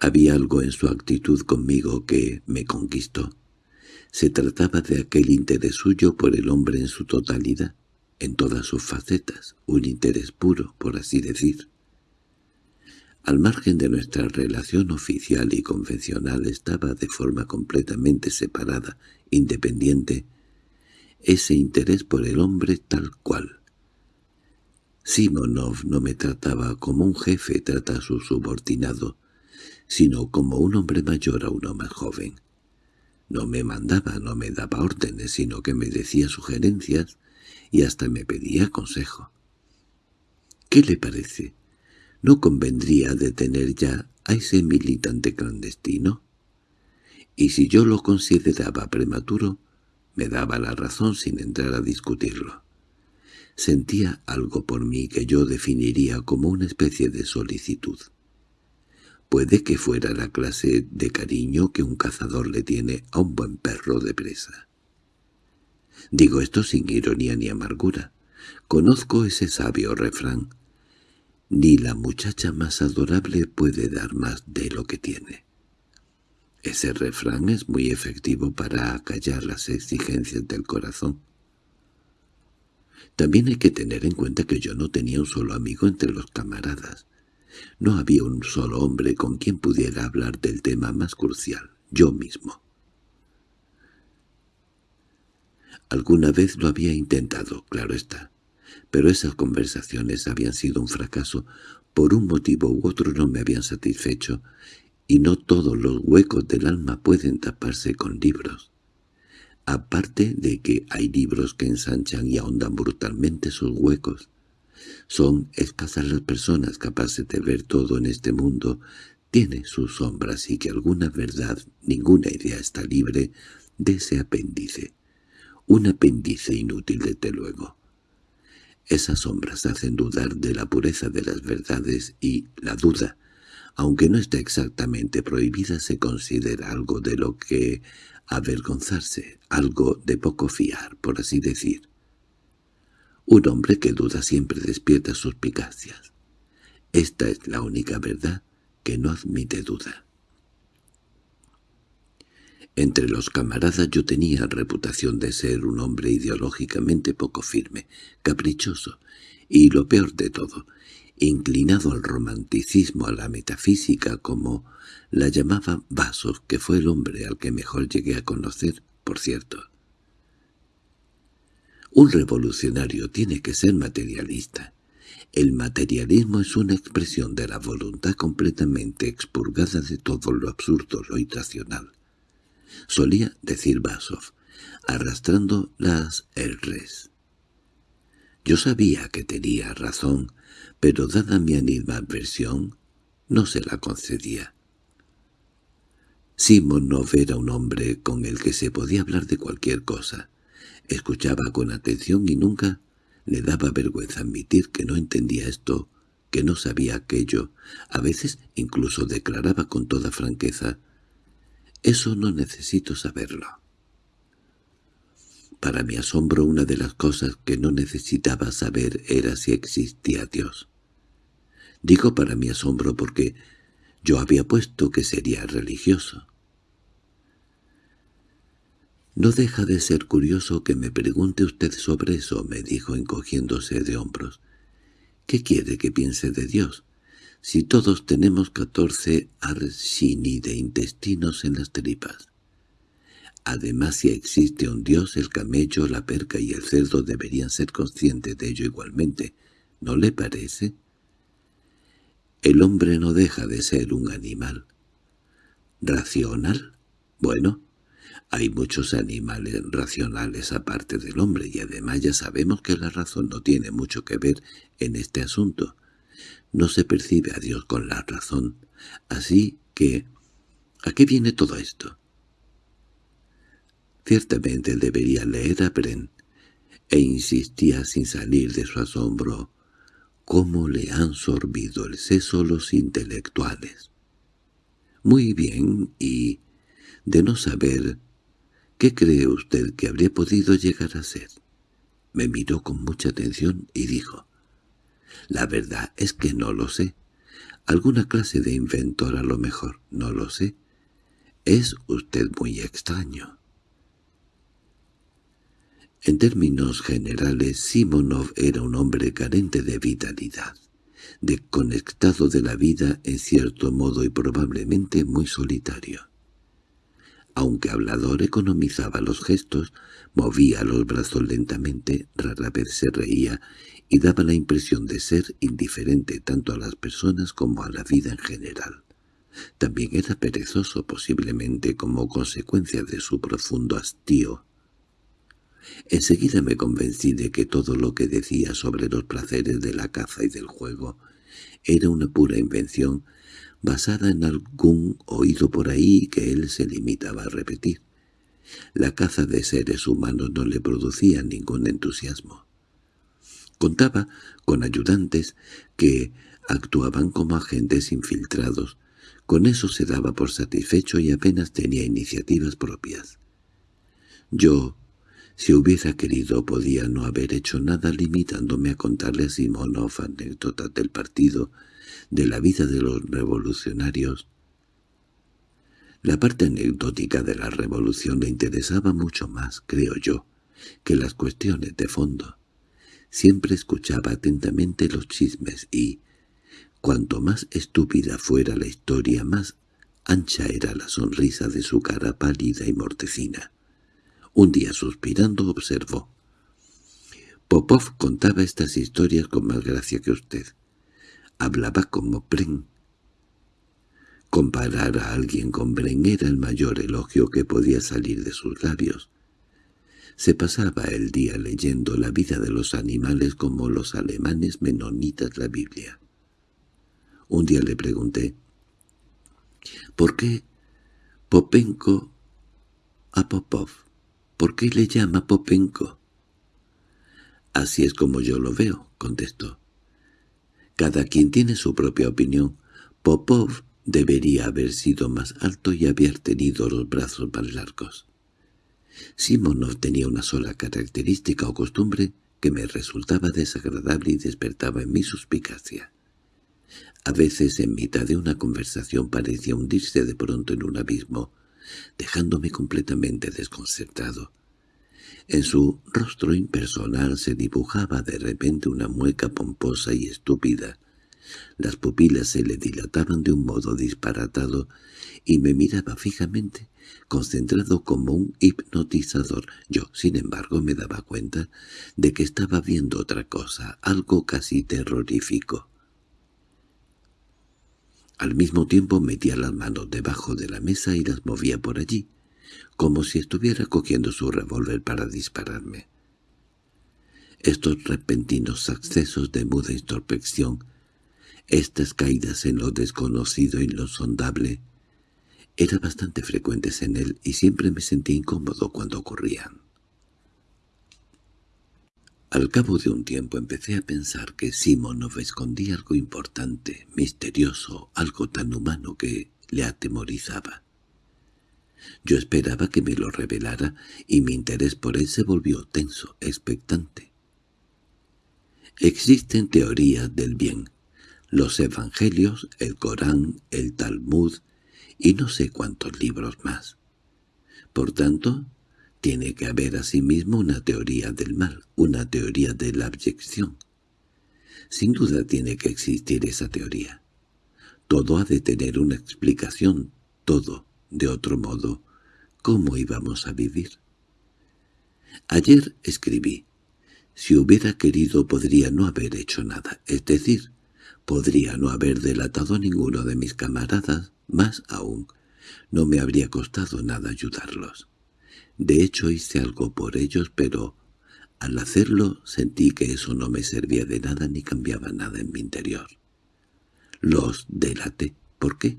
Había algo en su actitud conmigo que me conquistó. Se trataba de aquel interés suyo por el hombre en su totalidad, en todas sus facetas, un interés puro, por así decir. Al margen de nuestra relación oficial y convencional estaba de forma completamente separada, independiente, ese interés por el hombre tal cual. Simonov no me trataba como un jefe trata a su subordinado, sino como un hombre mayor a uno más joven. No me mandaba, no me daba órdenes, sino que me decía sugerencias y hasta me pedía consejo. ¿Qué le parece? ¿No convendría detener ya a ese militante clandestino? Y si yo lo consideraba prematuro, me daba la razón sin entrar a discutirlo. Sentía algo por mí que yo definiría como una especie de solicitud. Puede que fuera la clase de cariño que un cazador le tiene a un buen perro de presa. Digo esto sin ironía ni amargura. Conozco ese sabio refrán. Ni la muchacha más adorable puede dar más de lo que tiene. Ese refrán es muy efectivo para acallar las exigencias del corazón. También hay que tener en cuenta que yo no tenía un solo amigo entre los camaradas. No había un solo hombre con quien pudiera hablar del tema más crucial, yo mismo. Alguna vez lo había intentado, claro está, pero esas conversaciones habían sido un fracaso. Por un motivo u otro no me habían satisfecho, y no todos los huecos del alma pueden taparse con libros. Aparte de que hay libros que ensanchan y ahondan brutalmente sus huecos, son escasas las personas capaces de ver todo en este mundo, tiene sus sombras y que alguna verdad, ninguna idea está libre de ese apéndice. Un apéndice inútil desde luego. Esas sombras hacen dudar de la pureza de las verdades y la duda, aunque no esté exactamente prohibida, se considera algo de lo que avergonzarse, algo de poco fiar, por así decir. Un hombre que duda siempre despierta suspicacias. Esta es la única verdad que no admite duda. Entre los camaradas yo tenía reputación de ser un hombre ideológicamente poco firme, caprichoso, y lo peor de todo, inclinado al romanticismo, a la metafísica, como la llamaba Vasos, que fue el hombre al que mejor llegué a conocer, por cierto. Un revolucionario tiene que ser materialista. El materialismo es una expresión de la voluntad completamente expurgada de todo lo absurdo, lo irracional. Solía decir Basov, arrastrando las R's. Yo sabía que tenía razón, pero dada mi animadversión, no se la concedía. Simonov era un hombre con el que se podía hablar de cualquier cosa. Escuchaba con atención y nunca le daba vergüenza admitir que no entendía esto, que no sabía aquello. A veces incluso declaraba con toda franqueza, «Eso no necesito saberlo». Para mi asombro una de las cosas que no necesitaba saber era si existía Dios. Digo para mi asombro porque yo había puesto que sería religioso. «No deja de ser curioso que me pregunte usted sobre eso», me dijo encogiéndose de hombros. «¿Qué quiere que piense de Dios? Si todos tenemos catorce arsini de intestinos en las tripas. Además, si existe un Dios, el camello, la perca y el cerdo deberían ser conscientes de ello igualmente. ¿No le parece?» El hombre no deja de ser un animal. ¿Racional? Bueno, hay muchos animales racionales aparte del hombre y además ya sabemos que la razón no tiene mucho que ver en este asunto. No se percibe a Dios con la razón. Así que, ¿a qué viene todo esto? Ciertamente debería leer a Bren, e insistía sin salir de su asombro, cómo le han sorbido el seso los intelectuales. Muy bien, y de no saber ¿Qué cree usted que habría podido llegar a ser? Me miró con mucha atención y dijo, «La verdad es que no lo sé. Alguna clase de inventor a lo mejor, no lo sé. Es usted muy extraño». En términos generales, Simonov era un hombre carente de vitalidad. desconectado de la vida en cierto modo y probablemente muy solitario. Aunque hablador economizaba los gestos, movía los brazos lentamente, rara vez se reía y daba la impresión de ser indiferente tanto a las personas como a la vida en general. También era perezoso posiblemente como consecuencia de su profundo hastío. Enseguida me convencí de que todo lo que decía sobre los placeres de la caza y del juego era una pura invención basada en algún oído por ahí que él se limitaba a repetir. La caza de seres humanos no le producía ningún entusiasmo. Contaba con ayudantes que actuaban como agentes infiltrados. Con eso se daba por satisfecho y apenas tenía iniciativas propias. Yo, si hubiera querido, podía no haber hecho nada limitándome a contarle a Simonov anécdotas del partido de la vida de los revolucionarios. La parte anecdótica de la revolución le interesaba mucho más, creo yo, que las cuestiones de fondo. Siempre escuchaba atentamente los chismes y, cuanto más estúpida fuera la historia, más ancha era la sonrisa de su cara pálida y mortecina. Un día suspirando observó. Popov contaba estas historias con más gracia que usted. Hablaba como Bren. Comparar a alguien con Bren era el mayor elogio que podía salir de sus labios. Se pasaba el día leyendo la vida de los animales como los alemanes menonitas la Biblia. Un día le pregunté, ¿por qué Popenko a Popov? ¿Por qué le llama Popenko? Así es como yo lo veo, contestó. Cada quien tiene su propia opinión. Popov debería haber sido más alto y haber tenido los brazos más largos. Simonov tenía una sola característica o costumbre que me resultaba desagradable y despertaba en mi suspicacia. A veces en mitad de una conversación parecía hundirse de pronto en un abismo, dejándome completamente desconcertado. En su rostro impersonal se dibujaba de repente una mueca pomposa y estúpida. Las pupilas se le dilataban de un modo disparatado y me miraba fijamente, concentrado como un hipnotizador. Yo, sin embargo, me daba cuenta de que estaba viendo otra cosa, algo casi terrorífico. Al mismo tiempo metía las manos debajo de la mesa y las movía por allí, como si estuviera cogiendo su revólver para dispararme. Estos repentinos accesos de muda introspección, estas caídas en lo desconocido y lo sondable, eran bastante frecuentes en él y siempre me sentí incómodo cuando ocurrían. Al cabo de un tiempo empecé a pensar que Simonov escondía algo importante, misterioso, algo tan humano que le atemorizaba. Yo esperaba que me lo revelara y mi interés por él se volvió tenso, expectante. Existen teorías del bien, los evangelios, el Corán, el Talmud y no sé cuántos libros más. Por tanto, tiene que haber asimismo una teoría del mal, una teoría de la abyección. Sin duda tiene que existir esa teoría. Todo ha de tener una explicación, todo, de otro modo, ¿cómo íbamos a vivir? Ayer escribí, si hubiera querido podría no haber hecho nada, es decir, podría no haber delatado a ninguno de mis camaradas, más aún, no me habría costado nada ayudarlos. De hecho hice algo por ellos, pero al hacerlo sentí que eso no me servía de nada ni cambiaba nada en mi interior. Los delaté. ¿Por qué?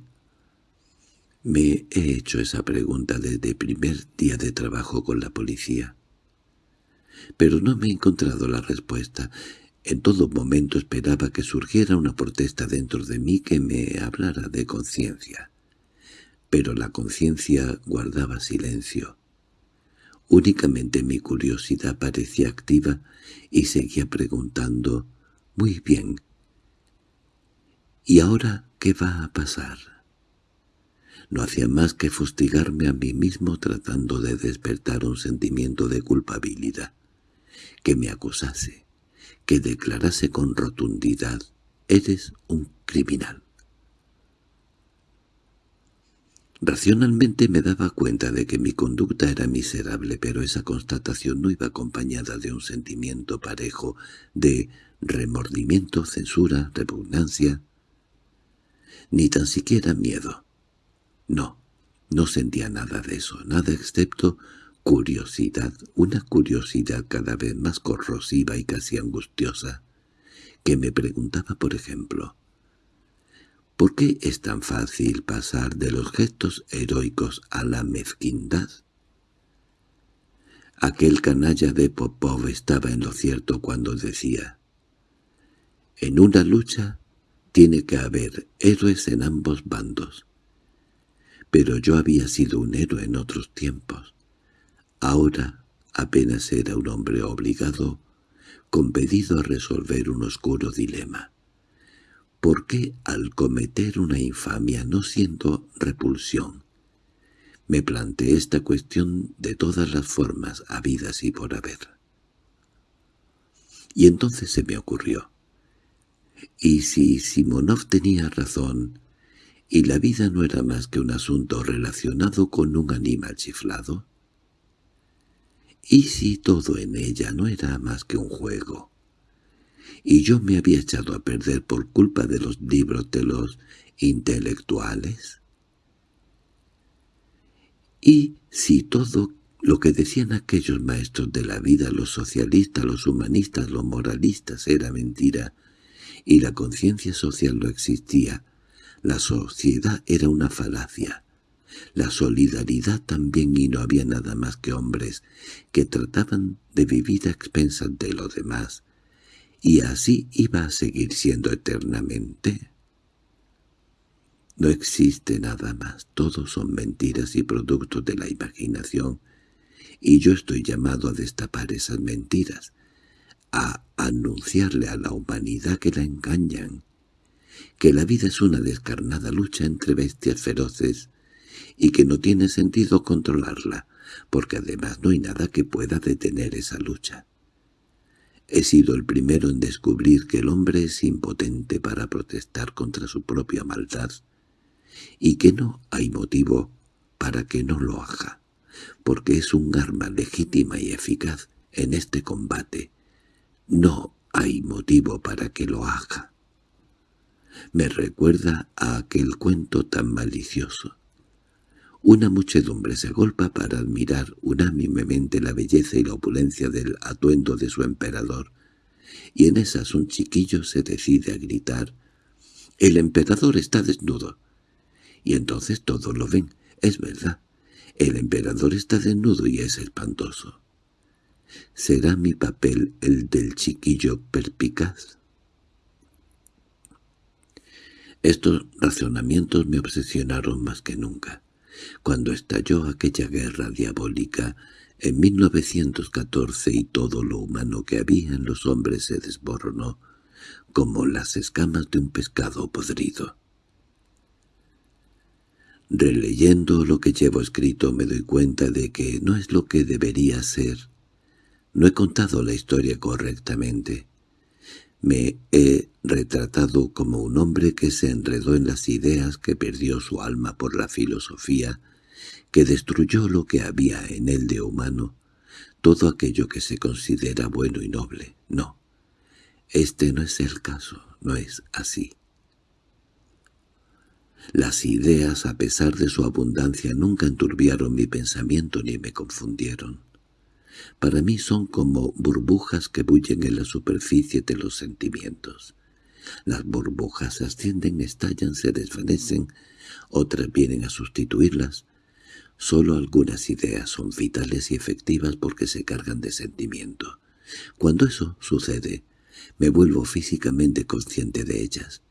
Me he hecho esa pregunta desde el primer día de trabajo con la policía. Pero no me he encontrado la respuesta. En todo momento esperaba que surgiera una protesta dentro de mí que me hablara de conciencia. Pero la conciencia guardaba silencio. Únicamente mi curiosidad parecía activa y seguía preguntando, «Muy bien, ¿y ahora qué va a pasar?» No hacía más que fustigarme a mí mismo tratando de despertar un sentimiento de culpabilidad, que me acusase, que declarase con rotundidad Eres un criminal. Racionalmente me daba cuenta de que mi conducta era miserable, pero esa constatación no iba acompañada de un sentimiento parejo de remordimiento, censura, repugnancia, ni tan siquiera miedo. No, no sentía nada de eso, nada excepto curiosidad, una curiosidad cada vez más corrosiva y casi angustiosa, que me preguntaba, por ejemplo, ¿Por qué es tan fácil pasar de los gestos heroicos a la mezquindad? Aquel canalla de Popov estaba en lo cierto cuando decía «En una lucha tiene que haber héroes en ambos bandos». Pero yo había sido un héroe en otros tiempos. Ahora apenas era un hombre obligado, compedido a resolver un oscuro dilema. ¿Por qué al cometer una infamia no siento repulsión? Me planteé esta cuestión de todas las formas habidas y por haber. Y entonces se me ocurrió. ¿Y si Simonov tenía razón, y la vida no era más que un asunto relacionado con un animal chiflado? ¿Y si todo en ella no era más que un juego? Y yo me había echado a perder por culpa de los libros de los intelectuales. Y si todo lo que decían aquellos maestros de la vida, los socialistas, los humanistas, los moralistas, era mentira, y la conciencia social no existía, la sociedad era una falacia, la solidaridad también y no había nada más que hombres que trataban de vivir a expensas de los demás, y así iba a seguir siendo eternamente. No existe nada más, todos son mentiras y productos de la imaginación, y yo estoy llamado a destapar esas mentiras, a anunciarle a la humanidad que la engañan, que la vida es una descarnada lucha entre bestias feroces y que no tiene sentido controlarla, porque además no hay nada que pueda detener esa lucha. He sido el primero en descubrir que el hombre es impotente para protestar contra su propia maldad, y que no hay motivo para que no lo haga, porque es un arma legítima y eficaz en este combate. No hay motivo para que lo haga. Me recuerda a aquel cuento tan malicioso. Una muchedumbre se agolpa para admirar unánimemente la belleza y la opulencia del atuendo de su emperador, y en esas un chiquillo se decide a gritar «¡El emperador está desnudo!» Y entonces todos lo ven, es verdad, el emperador está desnudo y es espantoso. ¿Será mi papel el del chiquillo perpicaz? Estos razonamientos me obsesionaron más que nunca. Cuando estalló aquella guerra diabólica en 1914 y todo lo humano que había en los hombres se desboronó, como las escamas de un pescado podrido. Releyendo lo que llevo escrito me doy cuenta de que no es lo que debería ser. No he contado la historia correctamente. Me he retratado como un hombre que se enredó en las ideas, que perdió su alma por la filosofía, que destruyó lo que había en él de humano, todo aquello que se considera bueno y noble. No, este no es el caso, no es así. Las ideas, a pesar de su abundancia, nunca enturbiaron mi pensamiento ni me confundieron. Para mí son como burbujas que bullen en la superficie de los sentimientos. Las burbujas ascienden, estallan, se desvanecen, otras vienen a sustituirlas. Solo algunas ideas son vitales y efectivas porque se cargan de sentimiento. Cuando eso sucede, me vuelvo físicamente consciente de ellas.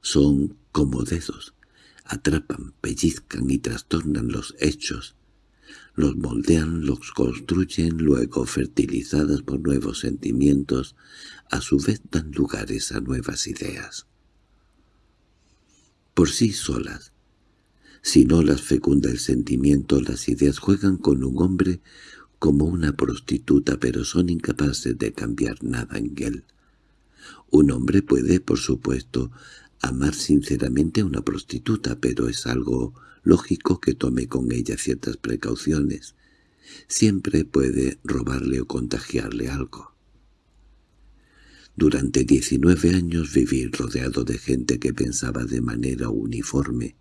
Son como dedos, atrapan, pellizcan y trastornan los hechos, los moldean, los construyen, luego fertilizadas por nuevos sentimientos, a su vez dan lugares a nuevas ideas. Por sí solas, si no las fecunda el sentimiento, las ideas juegan con un hombre como una prostituta, pero son incapaces de cambiar nada en él. Un hombre puede, por supuesto, amar sinceramente a una prostituta, pero es algo lógico que tome con ella ciertas precauciones. Siempre puede robarle o contagiarle algo. Durante 19 años viví rodeado de gente que pensaba de manera uniforme,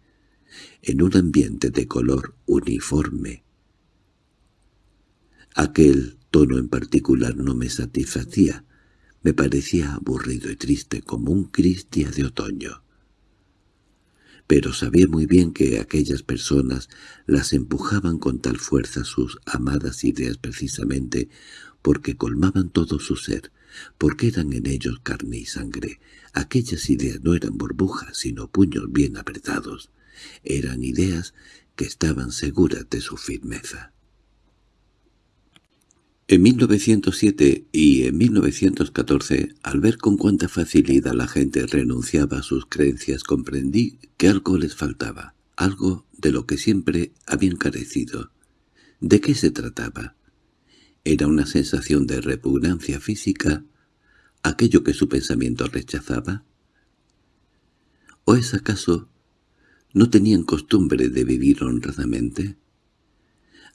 en un ambiente de color uniforme. Aquel tono en particular no me satisfacía, me parecía aburrido y triste como un cristia de otoño. Pero sabía muy bien que aquellas personas las empujaban con tal fuerza sus amadas ideas precisamente porque colmaban todo su ser, porque eran en ellos carne y sangre. Aquellas ideas no eran burbujas, sino puños bien apretados. Eran ideas que estaban seguras de su firmeza. En 1907 y en 1914, al ver con cuánta facilidad la gente renunciaba a sus creencias, comprendí que algo les faltaba, algo de lo que siempre habían carecido. ¿De qué se trataba? ¿Era una sensación de repugnancia física, aquello que su pensamiento rechazaba? ¿O es acaso no tenían costumbre de vivir honradamente?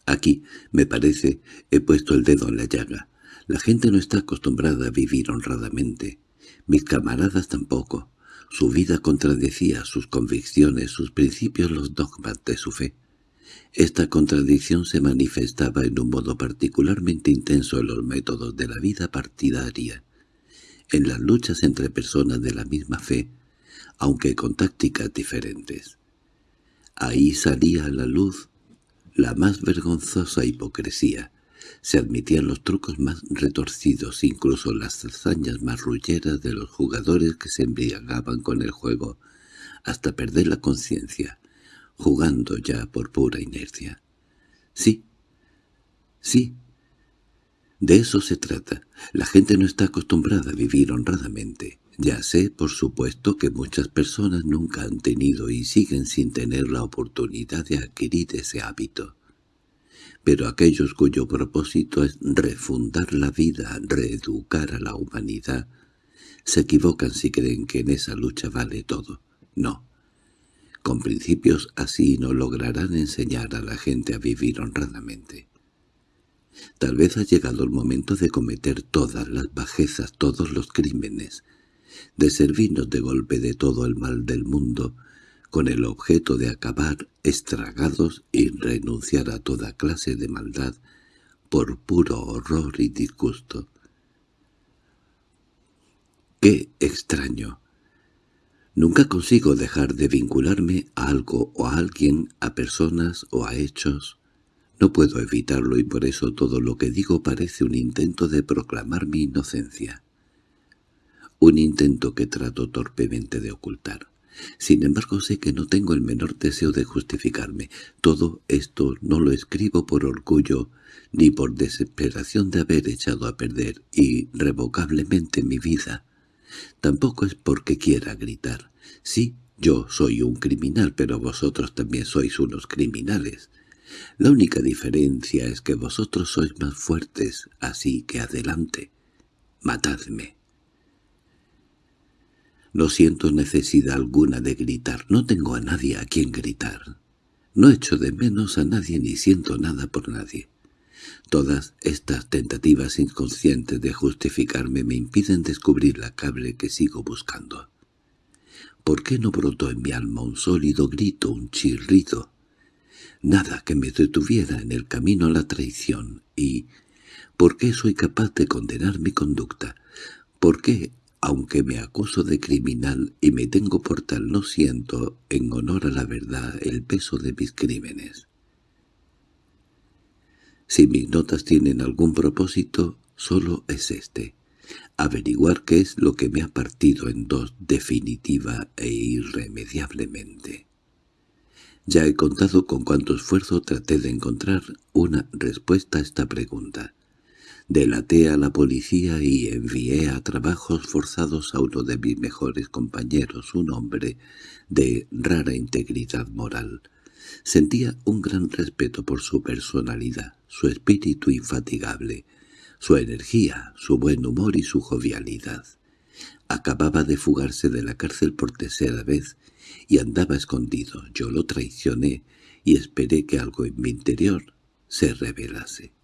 Aquí, me parece, he puesto el dedo en la llaga. La gente no está acostumbrada a vivir honradamente. Mis camaradas tampoco. Su vida contradecía sus convicciones, sus principios, los dogmas de su fe. Esta contradicción se manifestaba en un modo particularmente intenso en los métodos de la vida partidaria, en las luchas entre personas de la misma fe, aunque con tácticas diferentes. Ahí salía a la luz la más vergonzosa hipocresía. Se admitían los trucos más retorcidos, incluso las hazañas más rulleras de los jugadores que se embriagaban con el juego, hasta perder la conciencia, jugando ya por pura inercia. Sí, sí, de eso se trata. La gente no está acostumbrada a vivir honradamente. Ya sé, por supuesto, que muchas personas nunca han tenido y siguen sin tener la oportunidad de adquirir ese hábito. Pero aquellos cuyo propósito es refundar la vida, reeducar a la humanidad, se equivocan si creen que en esa lucha vale todo. No. Con principios así no lograrán enseñar a la gente a vivir honradamente. Tal vez ha llegado el momento de cometer todas las bajezas, todos los crímenes, de servirnos de golpe de todo el mal del mundo, con el objeto de acabar estragados y renunciar a toda clase de maldad por puro horror y disgusto. ¡Qué extraño! Nunca consigo dejar de vincularme a algo o a alguien, a personas o a hechos. No puedo evitarlo y por eso todo lo que digo parece un intento de proclamar mi inocencia un intento que trato torpemente de ocultar. Sin embargo sé que no tengo el menor deseo de justificarme. Todo esto no lo escribo por orgullo ni por desesperación de haber echado a perder irrevocablemente mi vida. Tampoco es porque quiera gritar. Sí, yo soy un criminal, pero vosotros también sois unos criminales. La única diferencia es que vosotros sois más fuertes, así que adelante. Matadme. No siento necesidad alguna de gritar, no tengo a nadie a quien gritar. No echo de menos a nadie ni siento nada por nadie. Todas estas tentativas inconscientes de justificarme me impiden descubrir la cable que sigo buscando. ¿Por qué no brotó en mi alma un sólido grito, un chirrido? Nada que me detuviera en el camino a la traición y... ¿Por qué soy capaz de condenar mi conducta? ¿Por qué aunque me acuso de criminal y me tengo por tal no siento, en honor a la verdad, el peso de mis crímenes. Si mis notas tienen algún propósito, solo es este, averiguar qué es lo que me ha partido en dos definitiva e irremediablemente. Ya he contado con cuánto esfuerzo traté de encontrar una respuesta a esta pregunta. Delaté a la policía y envié a trabajos forzados a uno de mis mejores compañeros, un hombre de rara integridad moral. Sentía un gran respeto por su personalidad, su espíritu infatigable, su energía, su buen humor y su jovialidad. Acababa de fugarse de la cárcel por tercera vez y andaba escondido. Yo lo traicioné y esperé que algo en mi interior se revelase.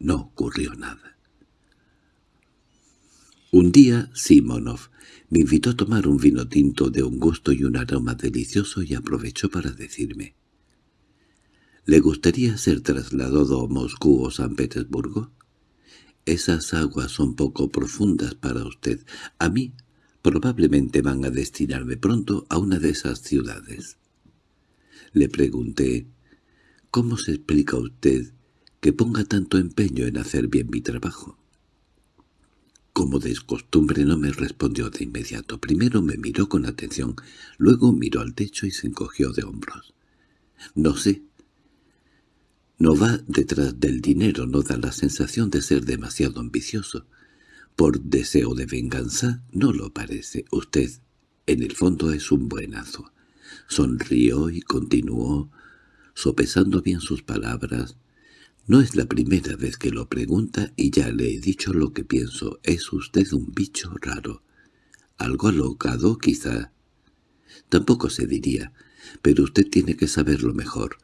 No ocurrió nada. Un día Simonov me invitó a tomar un vino tinto de un gusto y un aroma delicioso y aprovechó para decirme ¿Le gustaría ser trasladado a Moscú o San Petersburgo? Esas aguas son poco profundas para usted. A mí probablemente van a destinarme pronto a una de esas ciudades. Le pregunté, ¿cómo se explica usted que ponga tanto empeño en hacer bien mi trabajo? Como de costumbre no me respondió de inmediato. Primero me miró con atención, luego miró al techo y se encogió de hombros. No sé. No va detrás del dinero, no da la sensación de ser demasiado ambicioso. Por deseo de venganza no lo parece. Usted, en el fondo, es un buenazo. Sonrió y continuó, sopesando bien sus palabras. No es la primera vez que lo pregunta y ya le he dicho lo que pienso. Es usted un bicho raro. Algo alocado, quizá. Tampoco se diría, pero usted tiene que saberlo mejor.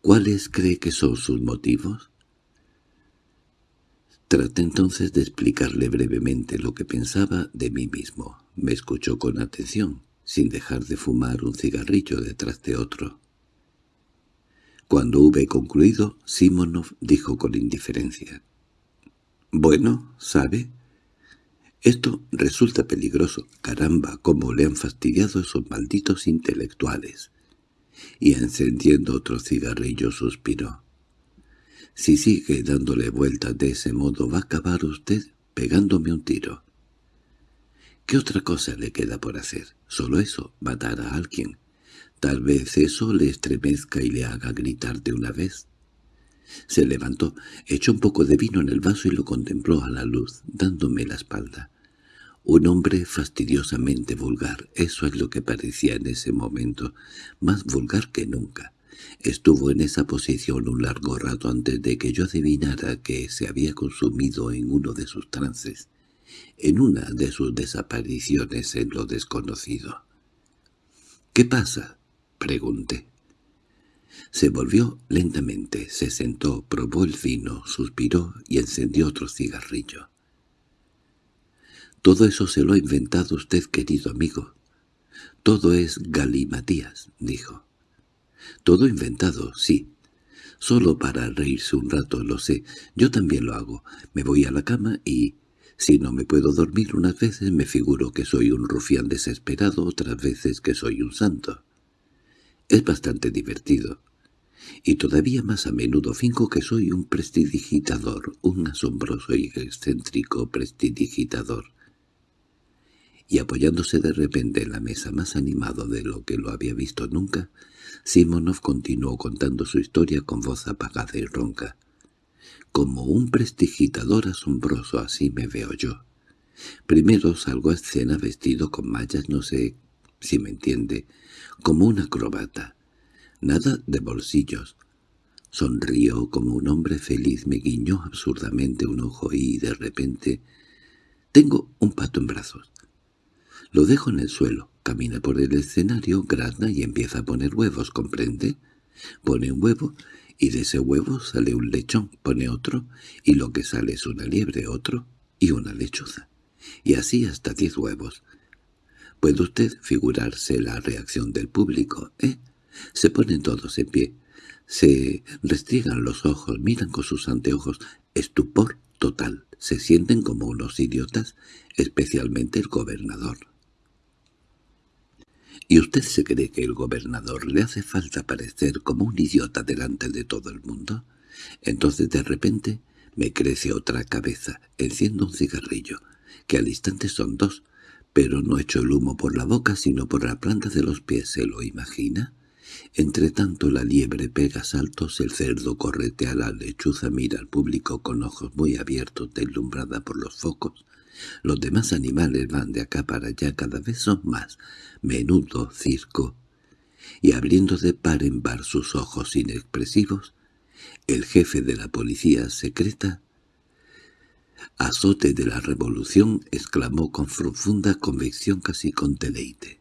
¿Cuáles cree que son sus motivos? Traté entonces de explicarle brevemente lo que pensaba de mí mismo. Me escuchó con atención, sin dejar de fumar un cigarrillo detrás de otro. Cuando hube concluido, Simonov dijo con indiferencia. «Bueno, ¿sabe? Esto resulta peligroso. Caramba, cómo le han fastidiado esos malditos intelectuales». Y encendiendo otro cigarrillo suspiró. Si sigue dándole vueltas de ese modo va a acabar usted pegándome un tiro. ¿Qué otra cosa le queda por hacer? Solo eso, matar a alguien. Tal vez eso le estremezca y le haga gritar de una vez. Se levantó, echó un poco de vino en el vaso y lo contempló a la luz, dándome la espalda. Un hombre fastidiosamente vulgar, eso es lo que parecía en ese momento, más vulgar que nunca. Estuvo en esa posición un largo rato antes de que yo adivinara que se había consumido en uno de sus trances, en una de sus desapariciones en lo desconocido. —¿Qué pasa? —pregunté. Se volvió lentamente, se sentó, probó el vino, suspiró y encendió otro cigarrillo. —Todo eso se lo ha inventado usted, querido amigo. Todo es galimatías —dijo. Todo inventado, sí. Solo para reírse un rato, lo sé. Yo también lo hago. Me voy a la cama y... Si no me puedo dormir unas veces me figuro que soy un rufián desesperado, otras veces que soy un santo. Es bastante divertido. Y todavía más a menudo finco que soy un prestidigitador, un asombroso y excéntrico prestidigitador y apoyándose de repente en la mesa más animado de lo que lo había visto nunca, Simonov continuó contando su historia con voz apagada y ronca. Como un prestigitador asombroso así me veo yo. Primero salgo a escena vestido con mallas, no sé si me entiende, como un acrobata. Nada de bolsillos. Sonrió como un hombre feliz, me guiñó absurdamente un ojo y, de repente, tengo un pato en brazos. Lo dejo en el suelo, camina por el escenario, grazna y empieza a poner huevos, ¿comprende? Pone un huevo y de ese huevo sale un lechón, pone otro, y lo que sale es una liebre, otro, y una lechuza. Y así hasta diez huevos. ¿Puede usted figurarse la reacción del público, eh? Se ponen todos en pie, se restriegan los ojos, miran con sus anteojos, estupor total, se sienten como unos idiotas, especialmente el gobernador. ¿Y usted se cree que el gobernador le hace falta parecer como un idiota delante de todo el mundo? Entonces de repente me crece otra cabeza, enciendo un cigarrillo, que al instante son dos, pero no echo el humo por la boca sino por la planta de los pies, ¿se lo imagina? Entre tanto la liebre pega saltos, el cerdo corretea la lechuza, mira al público con ojos muy abiertos, deslumbrada por los focos, los demás animales van de acá para allá, cada vez son más. Menudo circo. Y abriendo de par en par sus ojos inexpresivos, el jefe de la policía secreta azote de la revolución, exclamó con profunda convicción casi con deleite.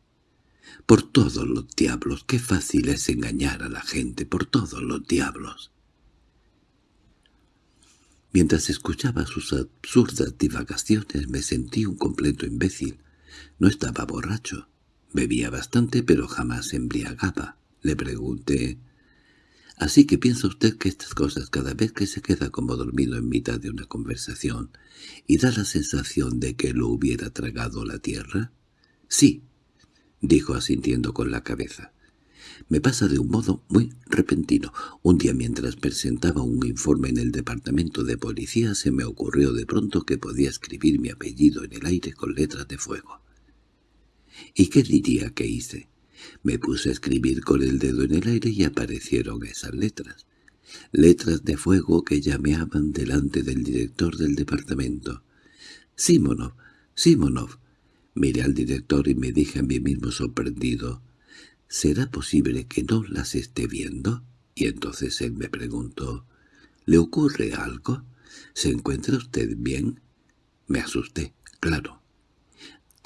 Por todos los diablos, qué fácil es engañar a la gente, por todos los diablos. Mientras escuchaba sus absurdas divagaciones me sentí un completo imbécil. No estaba borracho. Bebía bastante pero jamás embriagaba. Le pregunté, «Así que piensa usted que estas cosas cada vez que se queda como dormido en mitad de una conversación y da la sensación de que lo hubiera tragado la tierra?» «Sí», dijo asintiendo con la cabeza. Me pasa de un modo muy repentino. Un día mientras presentaba un informe en el departamento de policía se me ocurrió de pronto que podía escribir mi apellido en el aire con letras de fuego. ¿Y qué diría que hice? Me puse a escribir con el dedo en el aire y aparecieron esas letras. Letras de fuego que llameaban delante del director del departamento. «Simonov, Simonov». Miré al director y me dije a mí mismo sorprendido. ¿Será posible que no las esté viendo? Y entonces él me preguntó, ¿le ocurre algo? ¿Se encuentra usted bien? Me asusté, claro.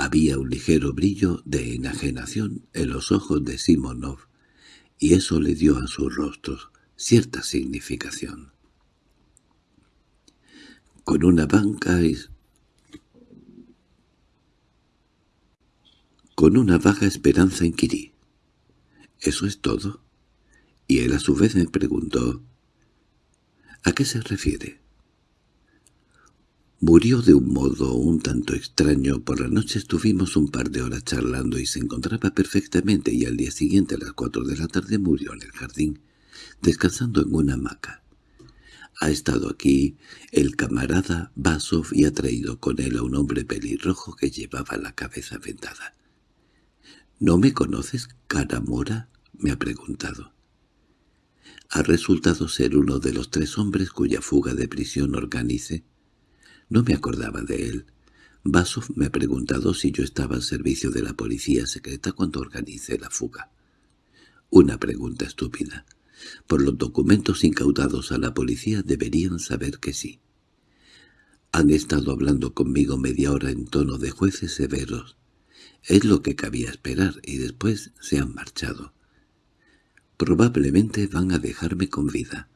Había un ligero brillo de enajenación en los ojos de Simonov, y eso le dio a su rostro cierta significación. Con una banca Con una vaga esperanza inquirí. ¿Eso es todo? Y él a su vez me preguntó, ¿a qué se refiere? Murió de un modo un tanto extraño. Por la noche estuvimos un par de horas charlando y se encontraba perfectamente y al día siguiente a las cuatro de la tarde murió en el jardín, descansando en una hamaca. Ha estado aquí el camarada Basov y ha traído con él a un hombre pelirrojo que llevaba la cabeza vendada. —¿No me conoces, cara mora? —me ha preguntado. Ha resultado ser uno de los tres hombres cuya fuga de prisión organice. No me acordaba de él. Basov me ha preguntado si yo estaba al servicio de la policía secreta cuando organice la fuga. Una pregunta estúpida. Por los documentos incautados a la policía deberían saber que sí. Han estado hablando conmigo media hora en tono de jueces severos. Es lo que cabía esperar y después se han marchado. Probablemente van a dejarme con vida.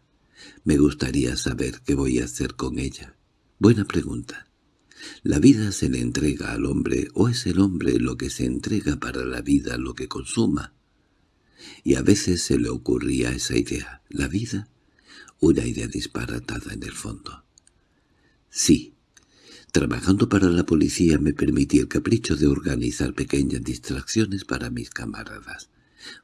Me gustaría saber qué voy a hacer con ella. Buena pregunta. ¿La vida se le entrega al hombre o es el hombre lo que se entrega para la vida lo que consuma? Y a veces se le ocurría esa idea. ¿La vida? Una idea disparatada en el fondo. Sí, Trabajando para la policía me permití el capricho de organizar pequeñas distracciones para mis camaradas.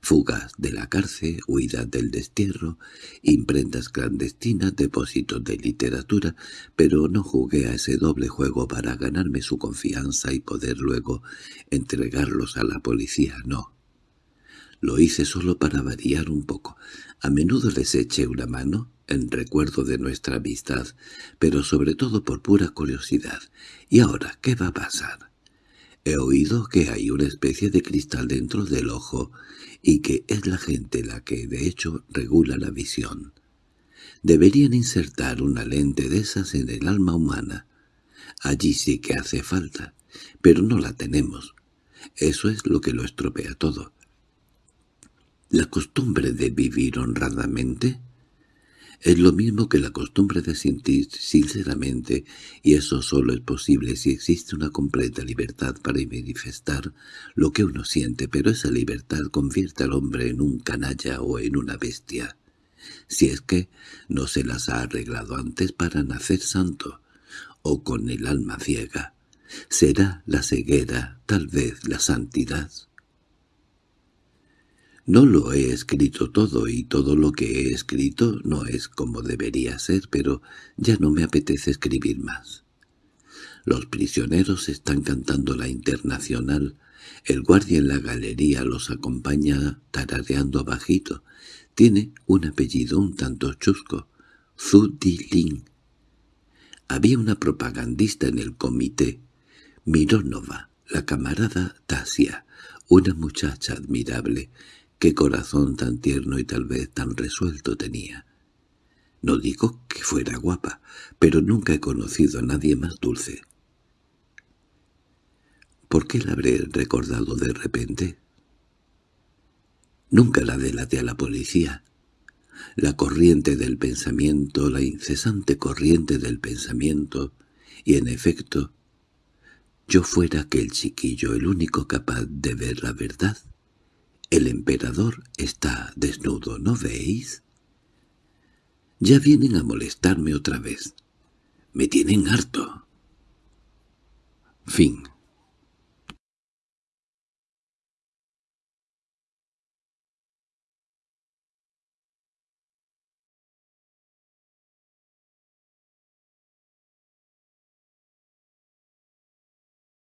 Fugas de la cárcel, huida del destierro, imprentas clandestinas, depósitos de literatura, pero no jugué a ese doble juego para ganarme su confianza y poder luego entregarlos a la policía, no. Lo hice solo para variar un poco. A menudo les eché una mano, en recuerdo de nuestra amistad, pero sobre todo por pura curiosidad. ¿Y ahora qué va a pasar? He oído que hay una especie de cristal dentro del ojo y que es la gente la que de hecho regula la visión. Deberían insertar una lente de esas en el alma humana. Allí sí que hace falta, pero no la tenemos. Eso es lo que lo estropea todo. La costumbre de vivir honradamente es lo mismo que la costumbre de sentir sinceramente, y eso solo es posible si existe una completa libertad para manifestar lo que uno siente, pero esa libertad convierte al hombre en un canalla o en una bestia, si es que no se las ha arreglado antes para nacer santo, o con el alma ciega. ¿Será la ceguera, tal vez la santidad? No lo he escrito todo y todo lo que he escrito no es como debería ser, pero ya no me apetece escribir más. Los prisioneros están cantando la internacional, el guardia en la galería los acompaña tarareando bajito. Tiene un apellido un tanto chusco, Zudilin. Había una propagandista en el comité, Mironova, la camarada Tasia, una muchacha admirable, Qué corazón tan tierno y tal vez tan resuelto tenía. No digo que fuera guapa, pero nunca he conocido a nadie más dulce. ¿Por qué la habré recordado de repente? Nunca la delaté a la policía. La corriente del pensamiento, la incesante corriente del pensamiento, y en efecto, yo fuera aquel chiquillo el único capaz de ver la verdad. El emperador está desnudo, ¿no veis? Ya vienen a molestarme otra vez. Me tienen harto. Fin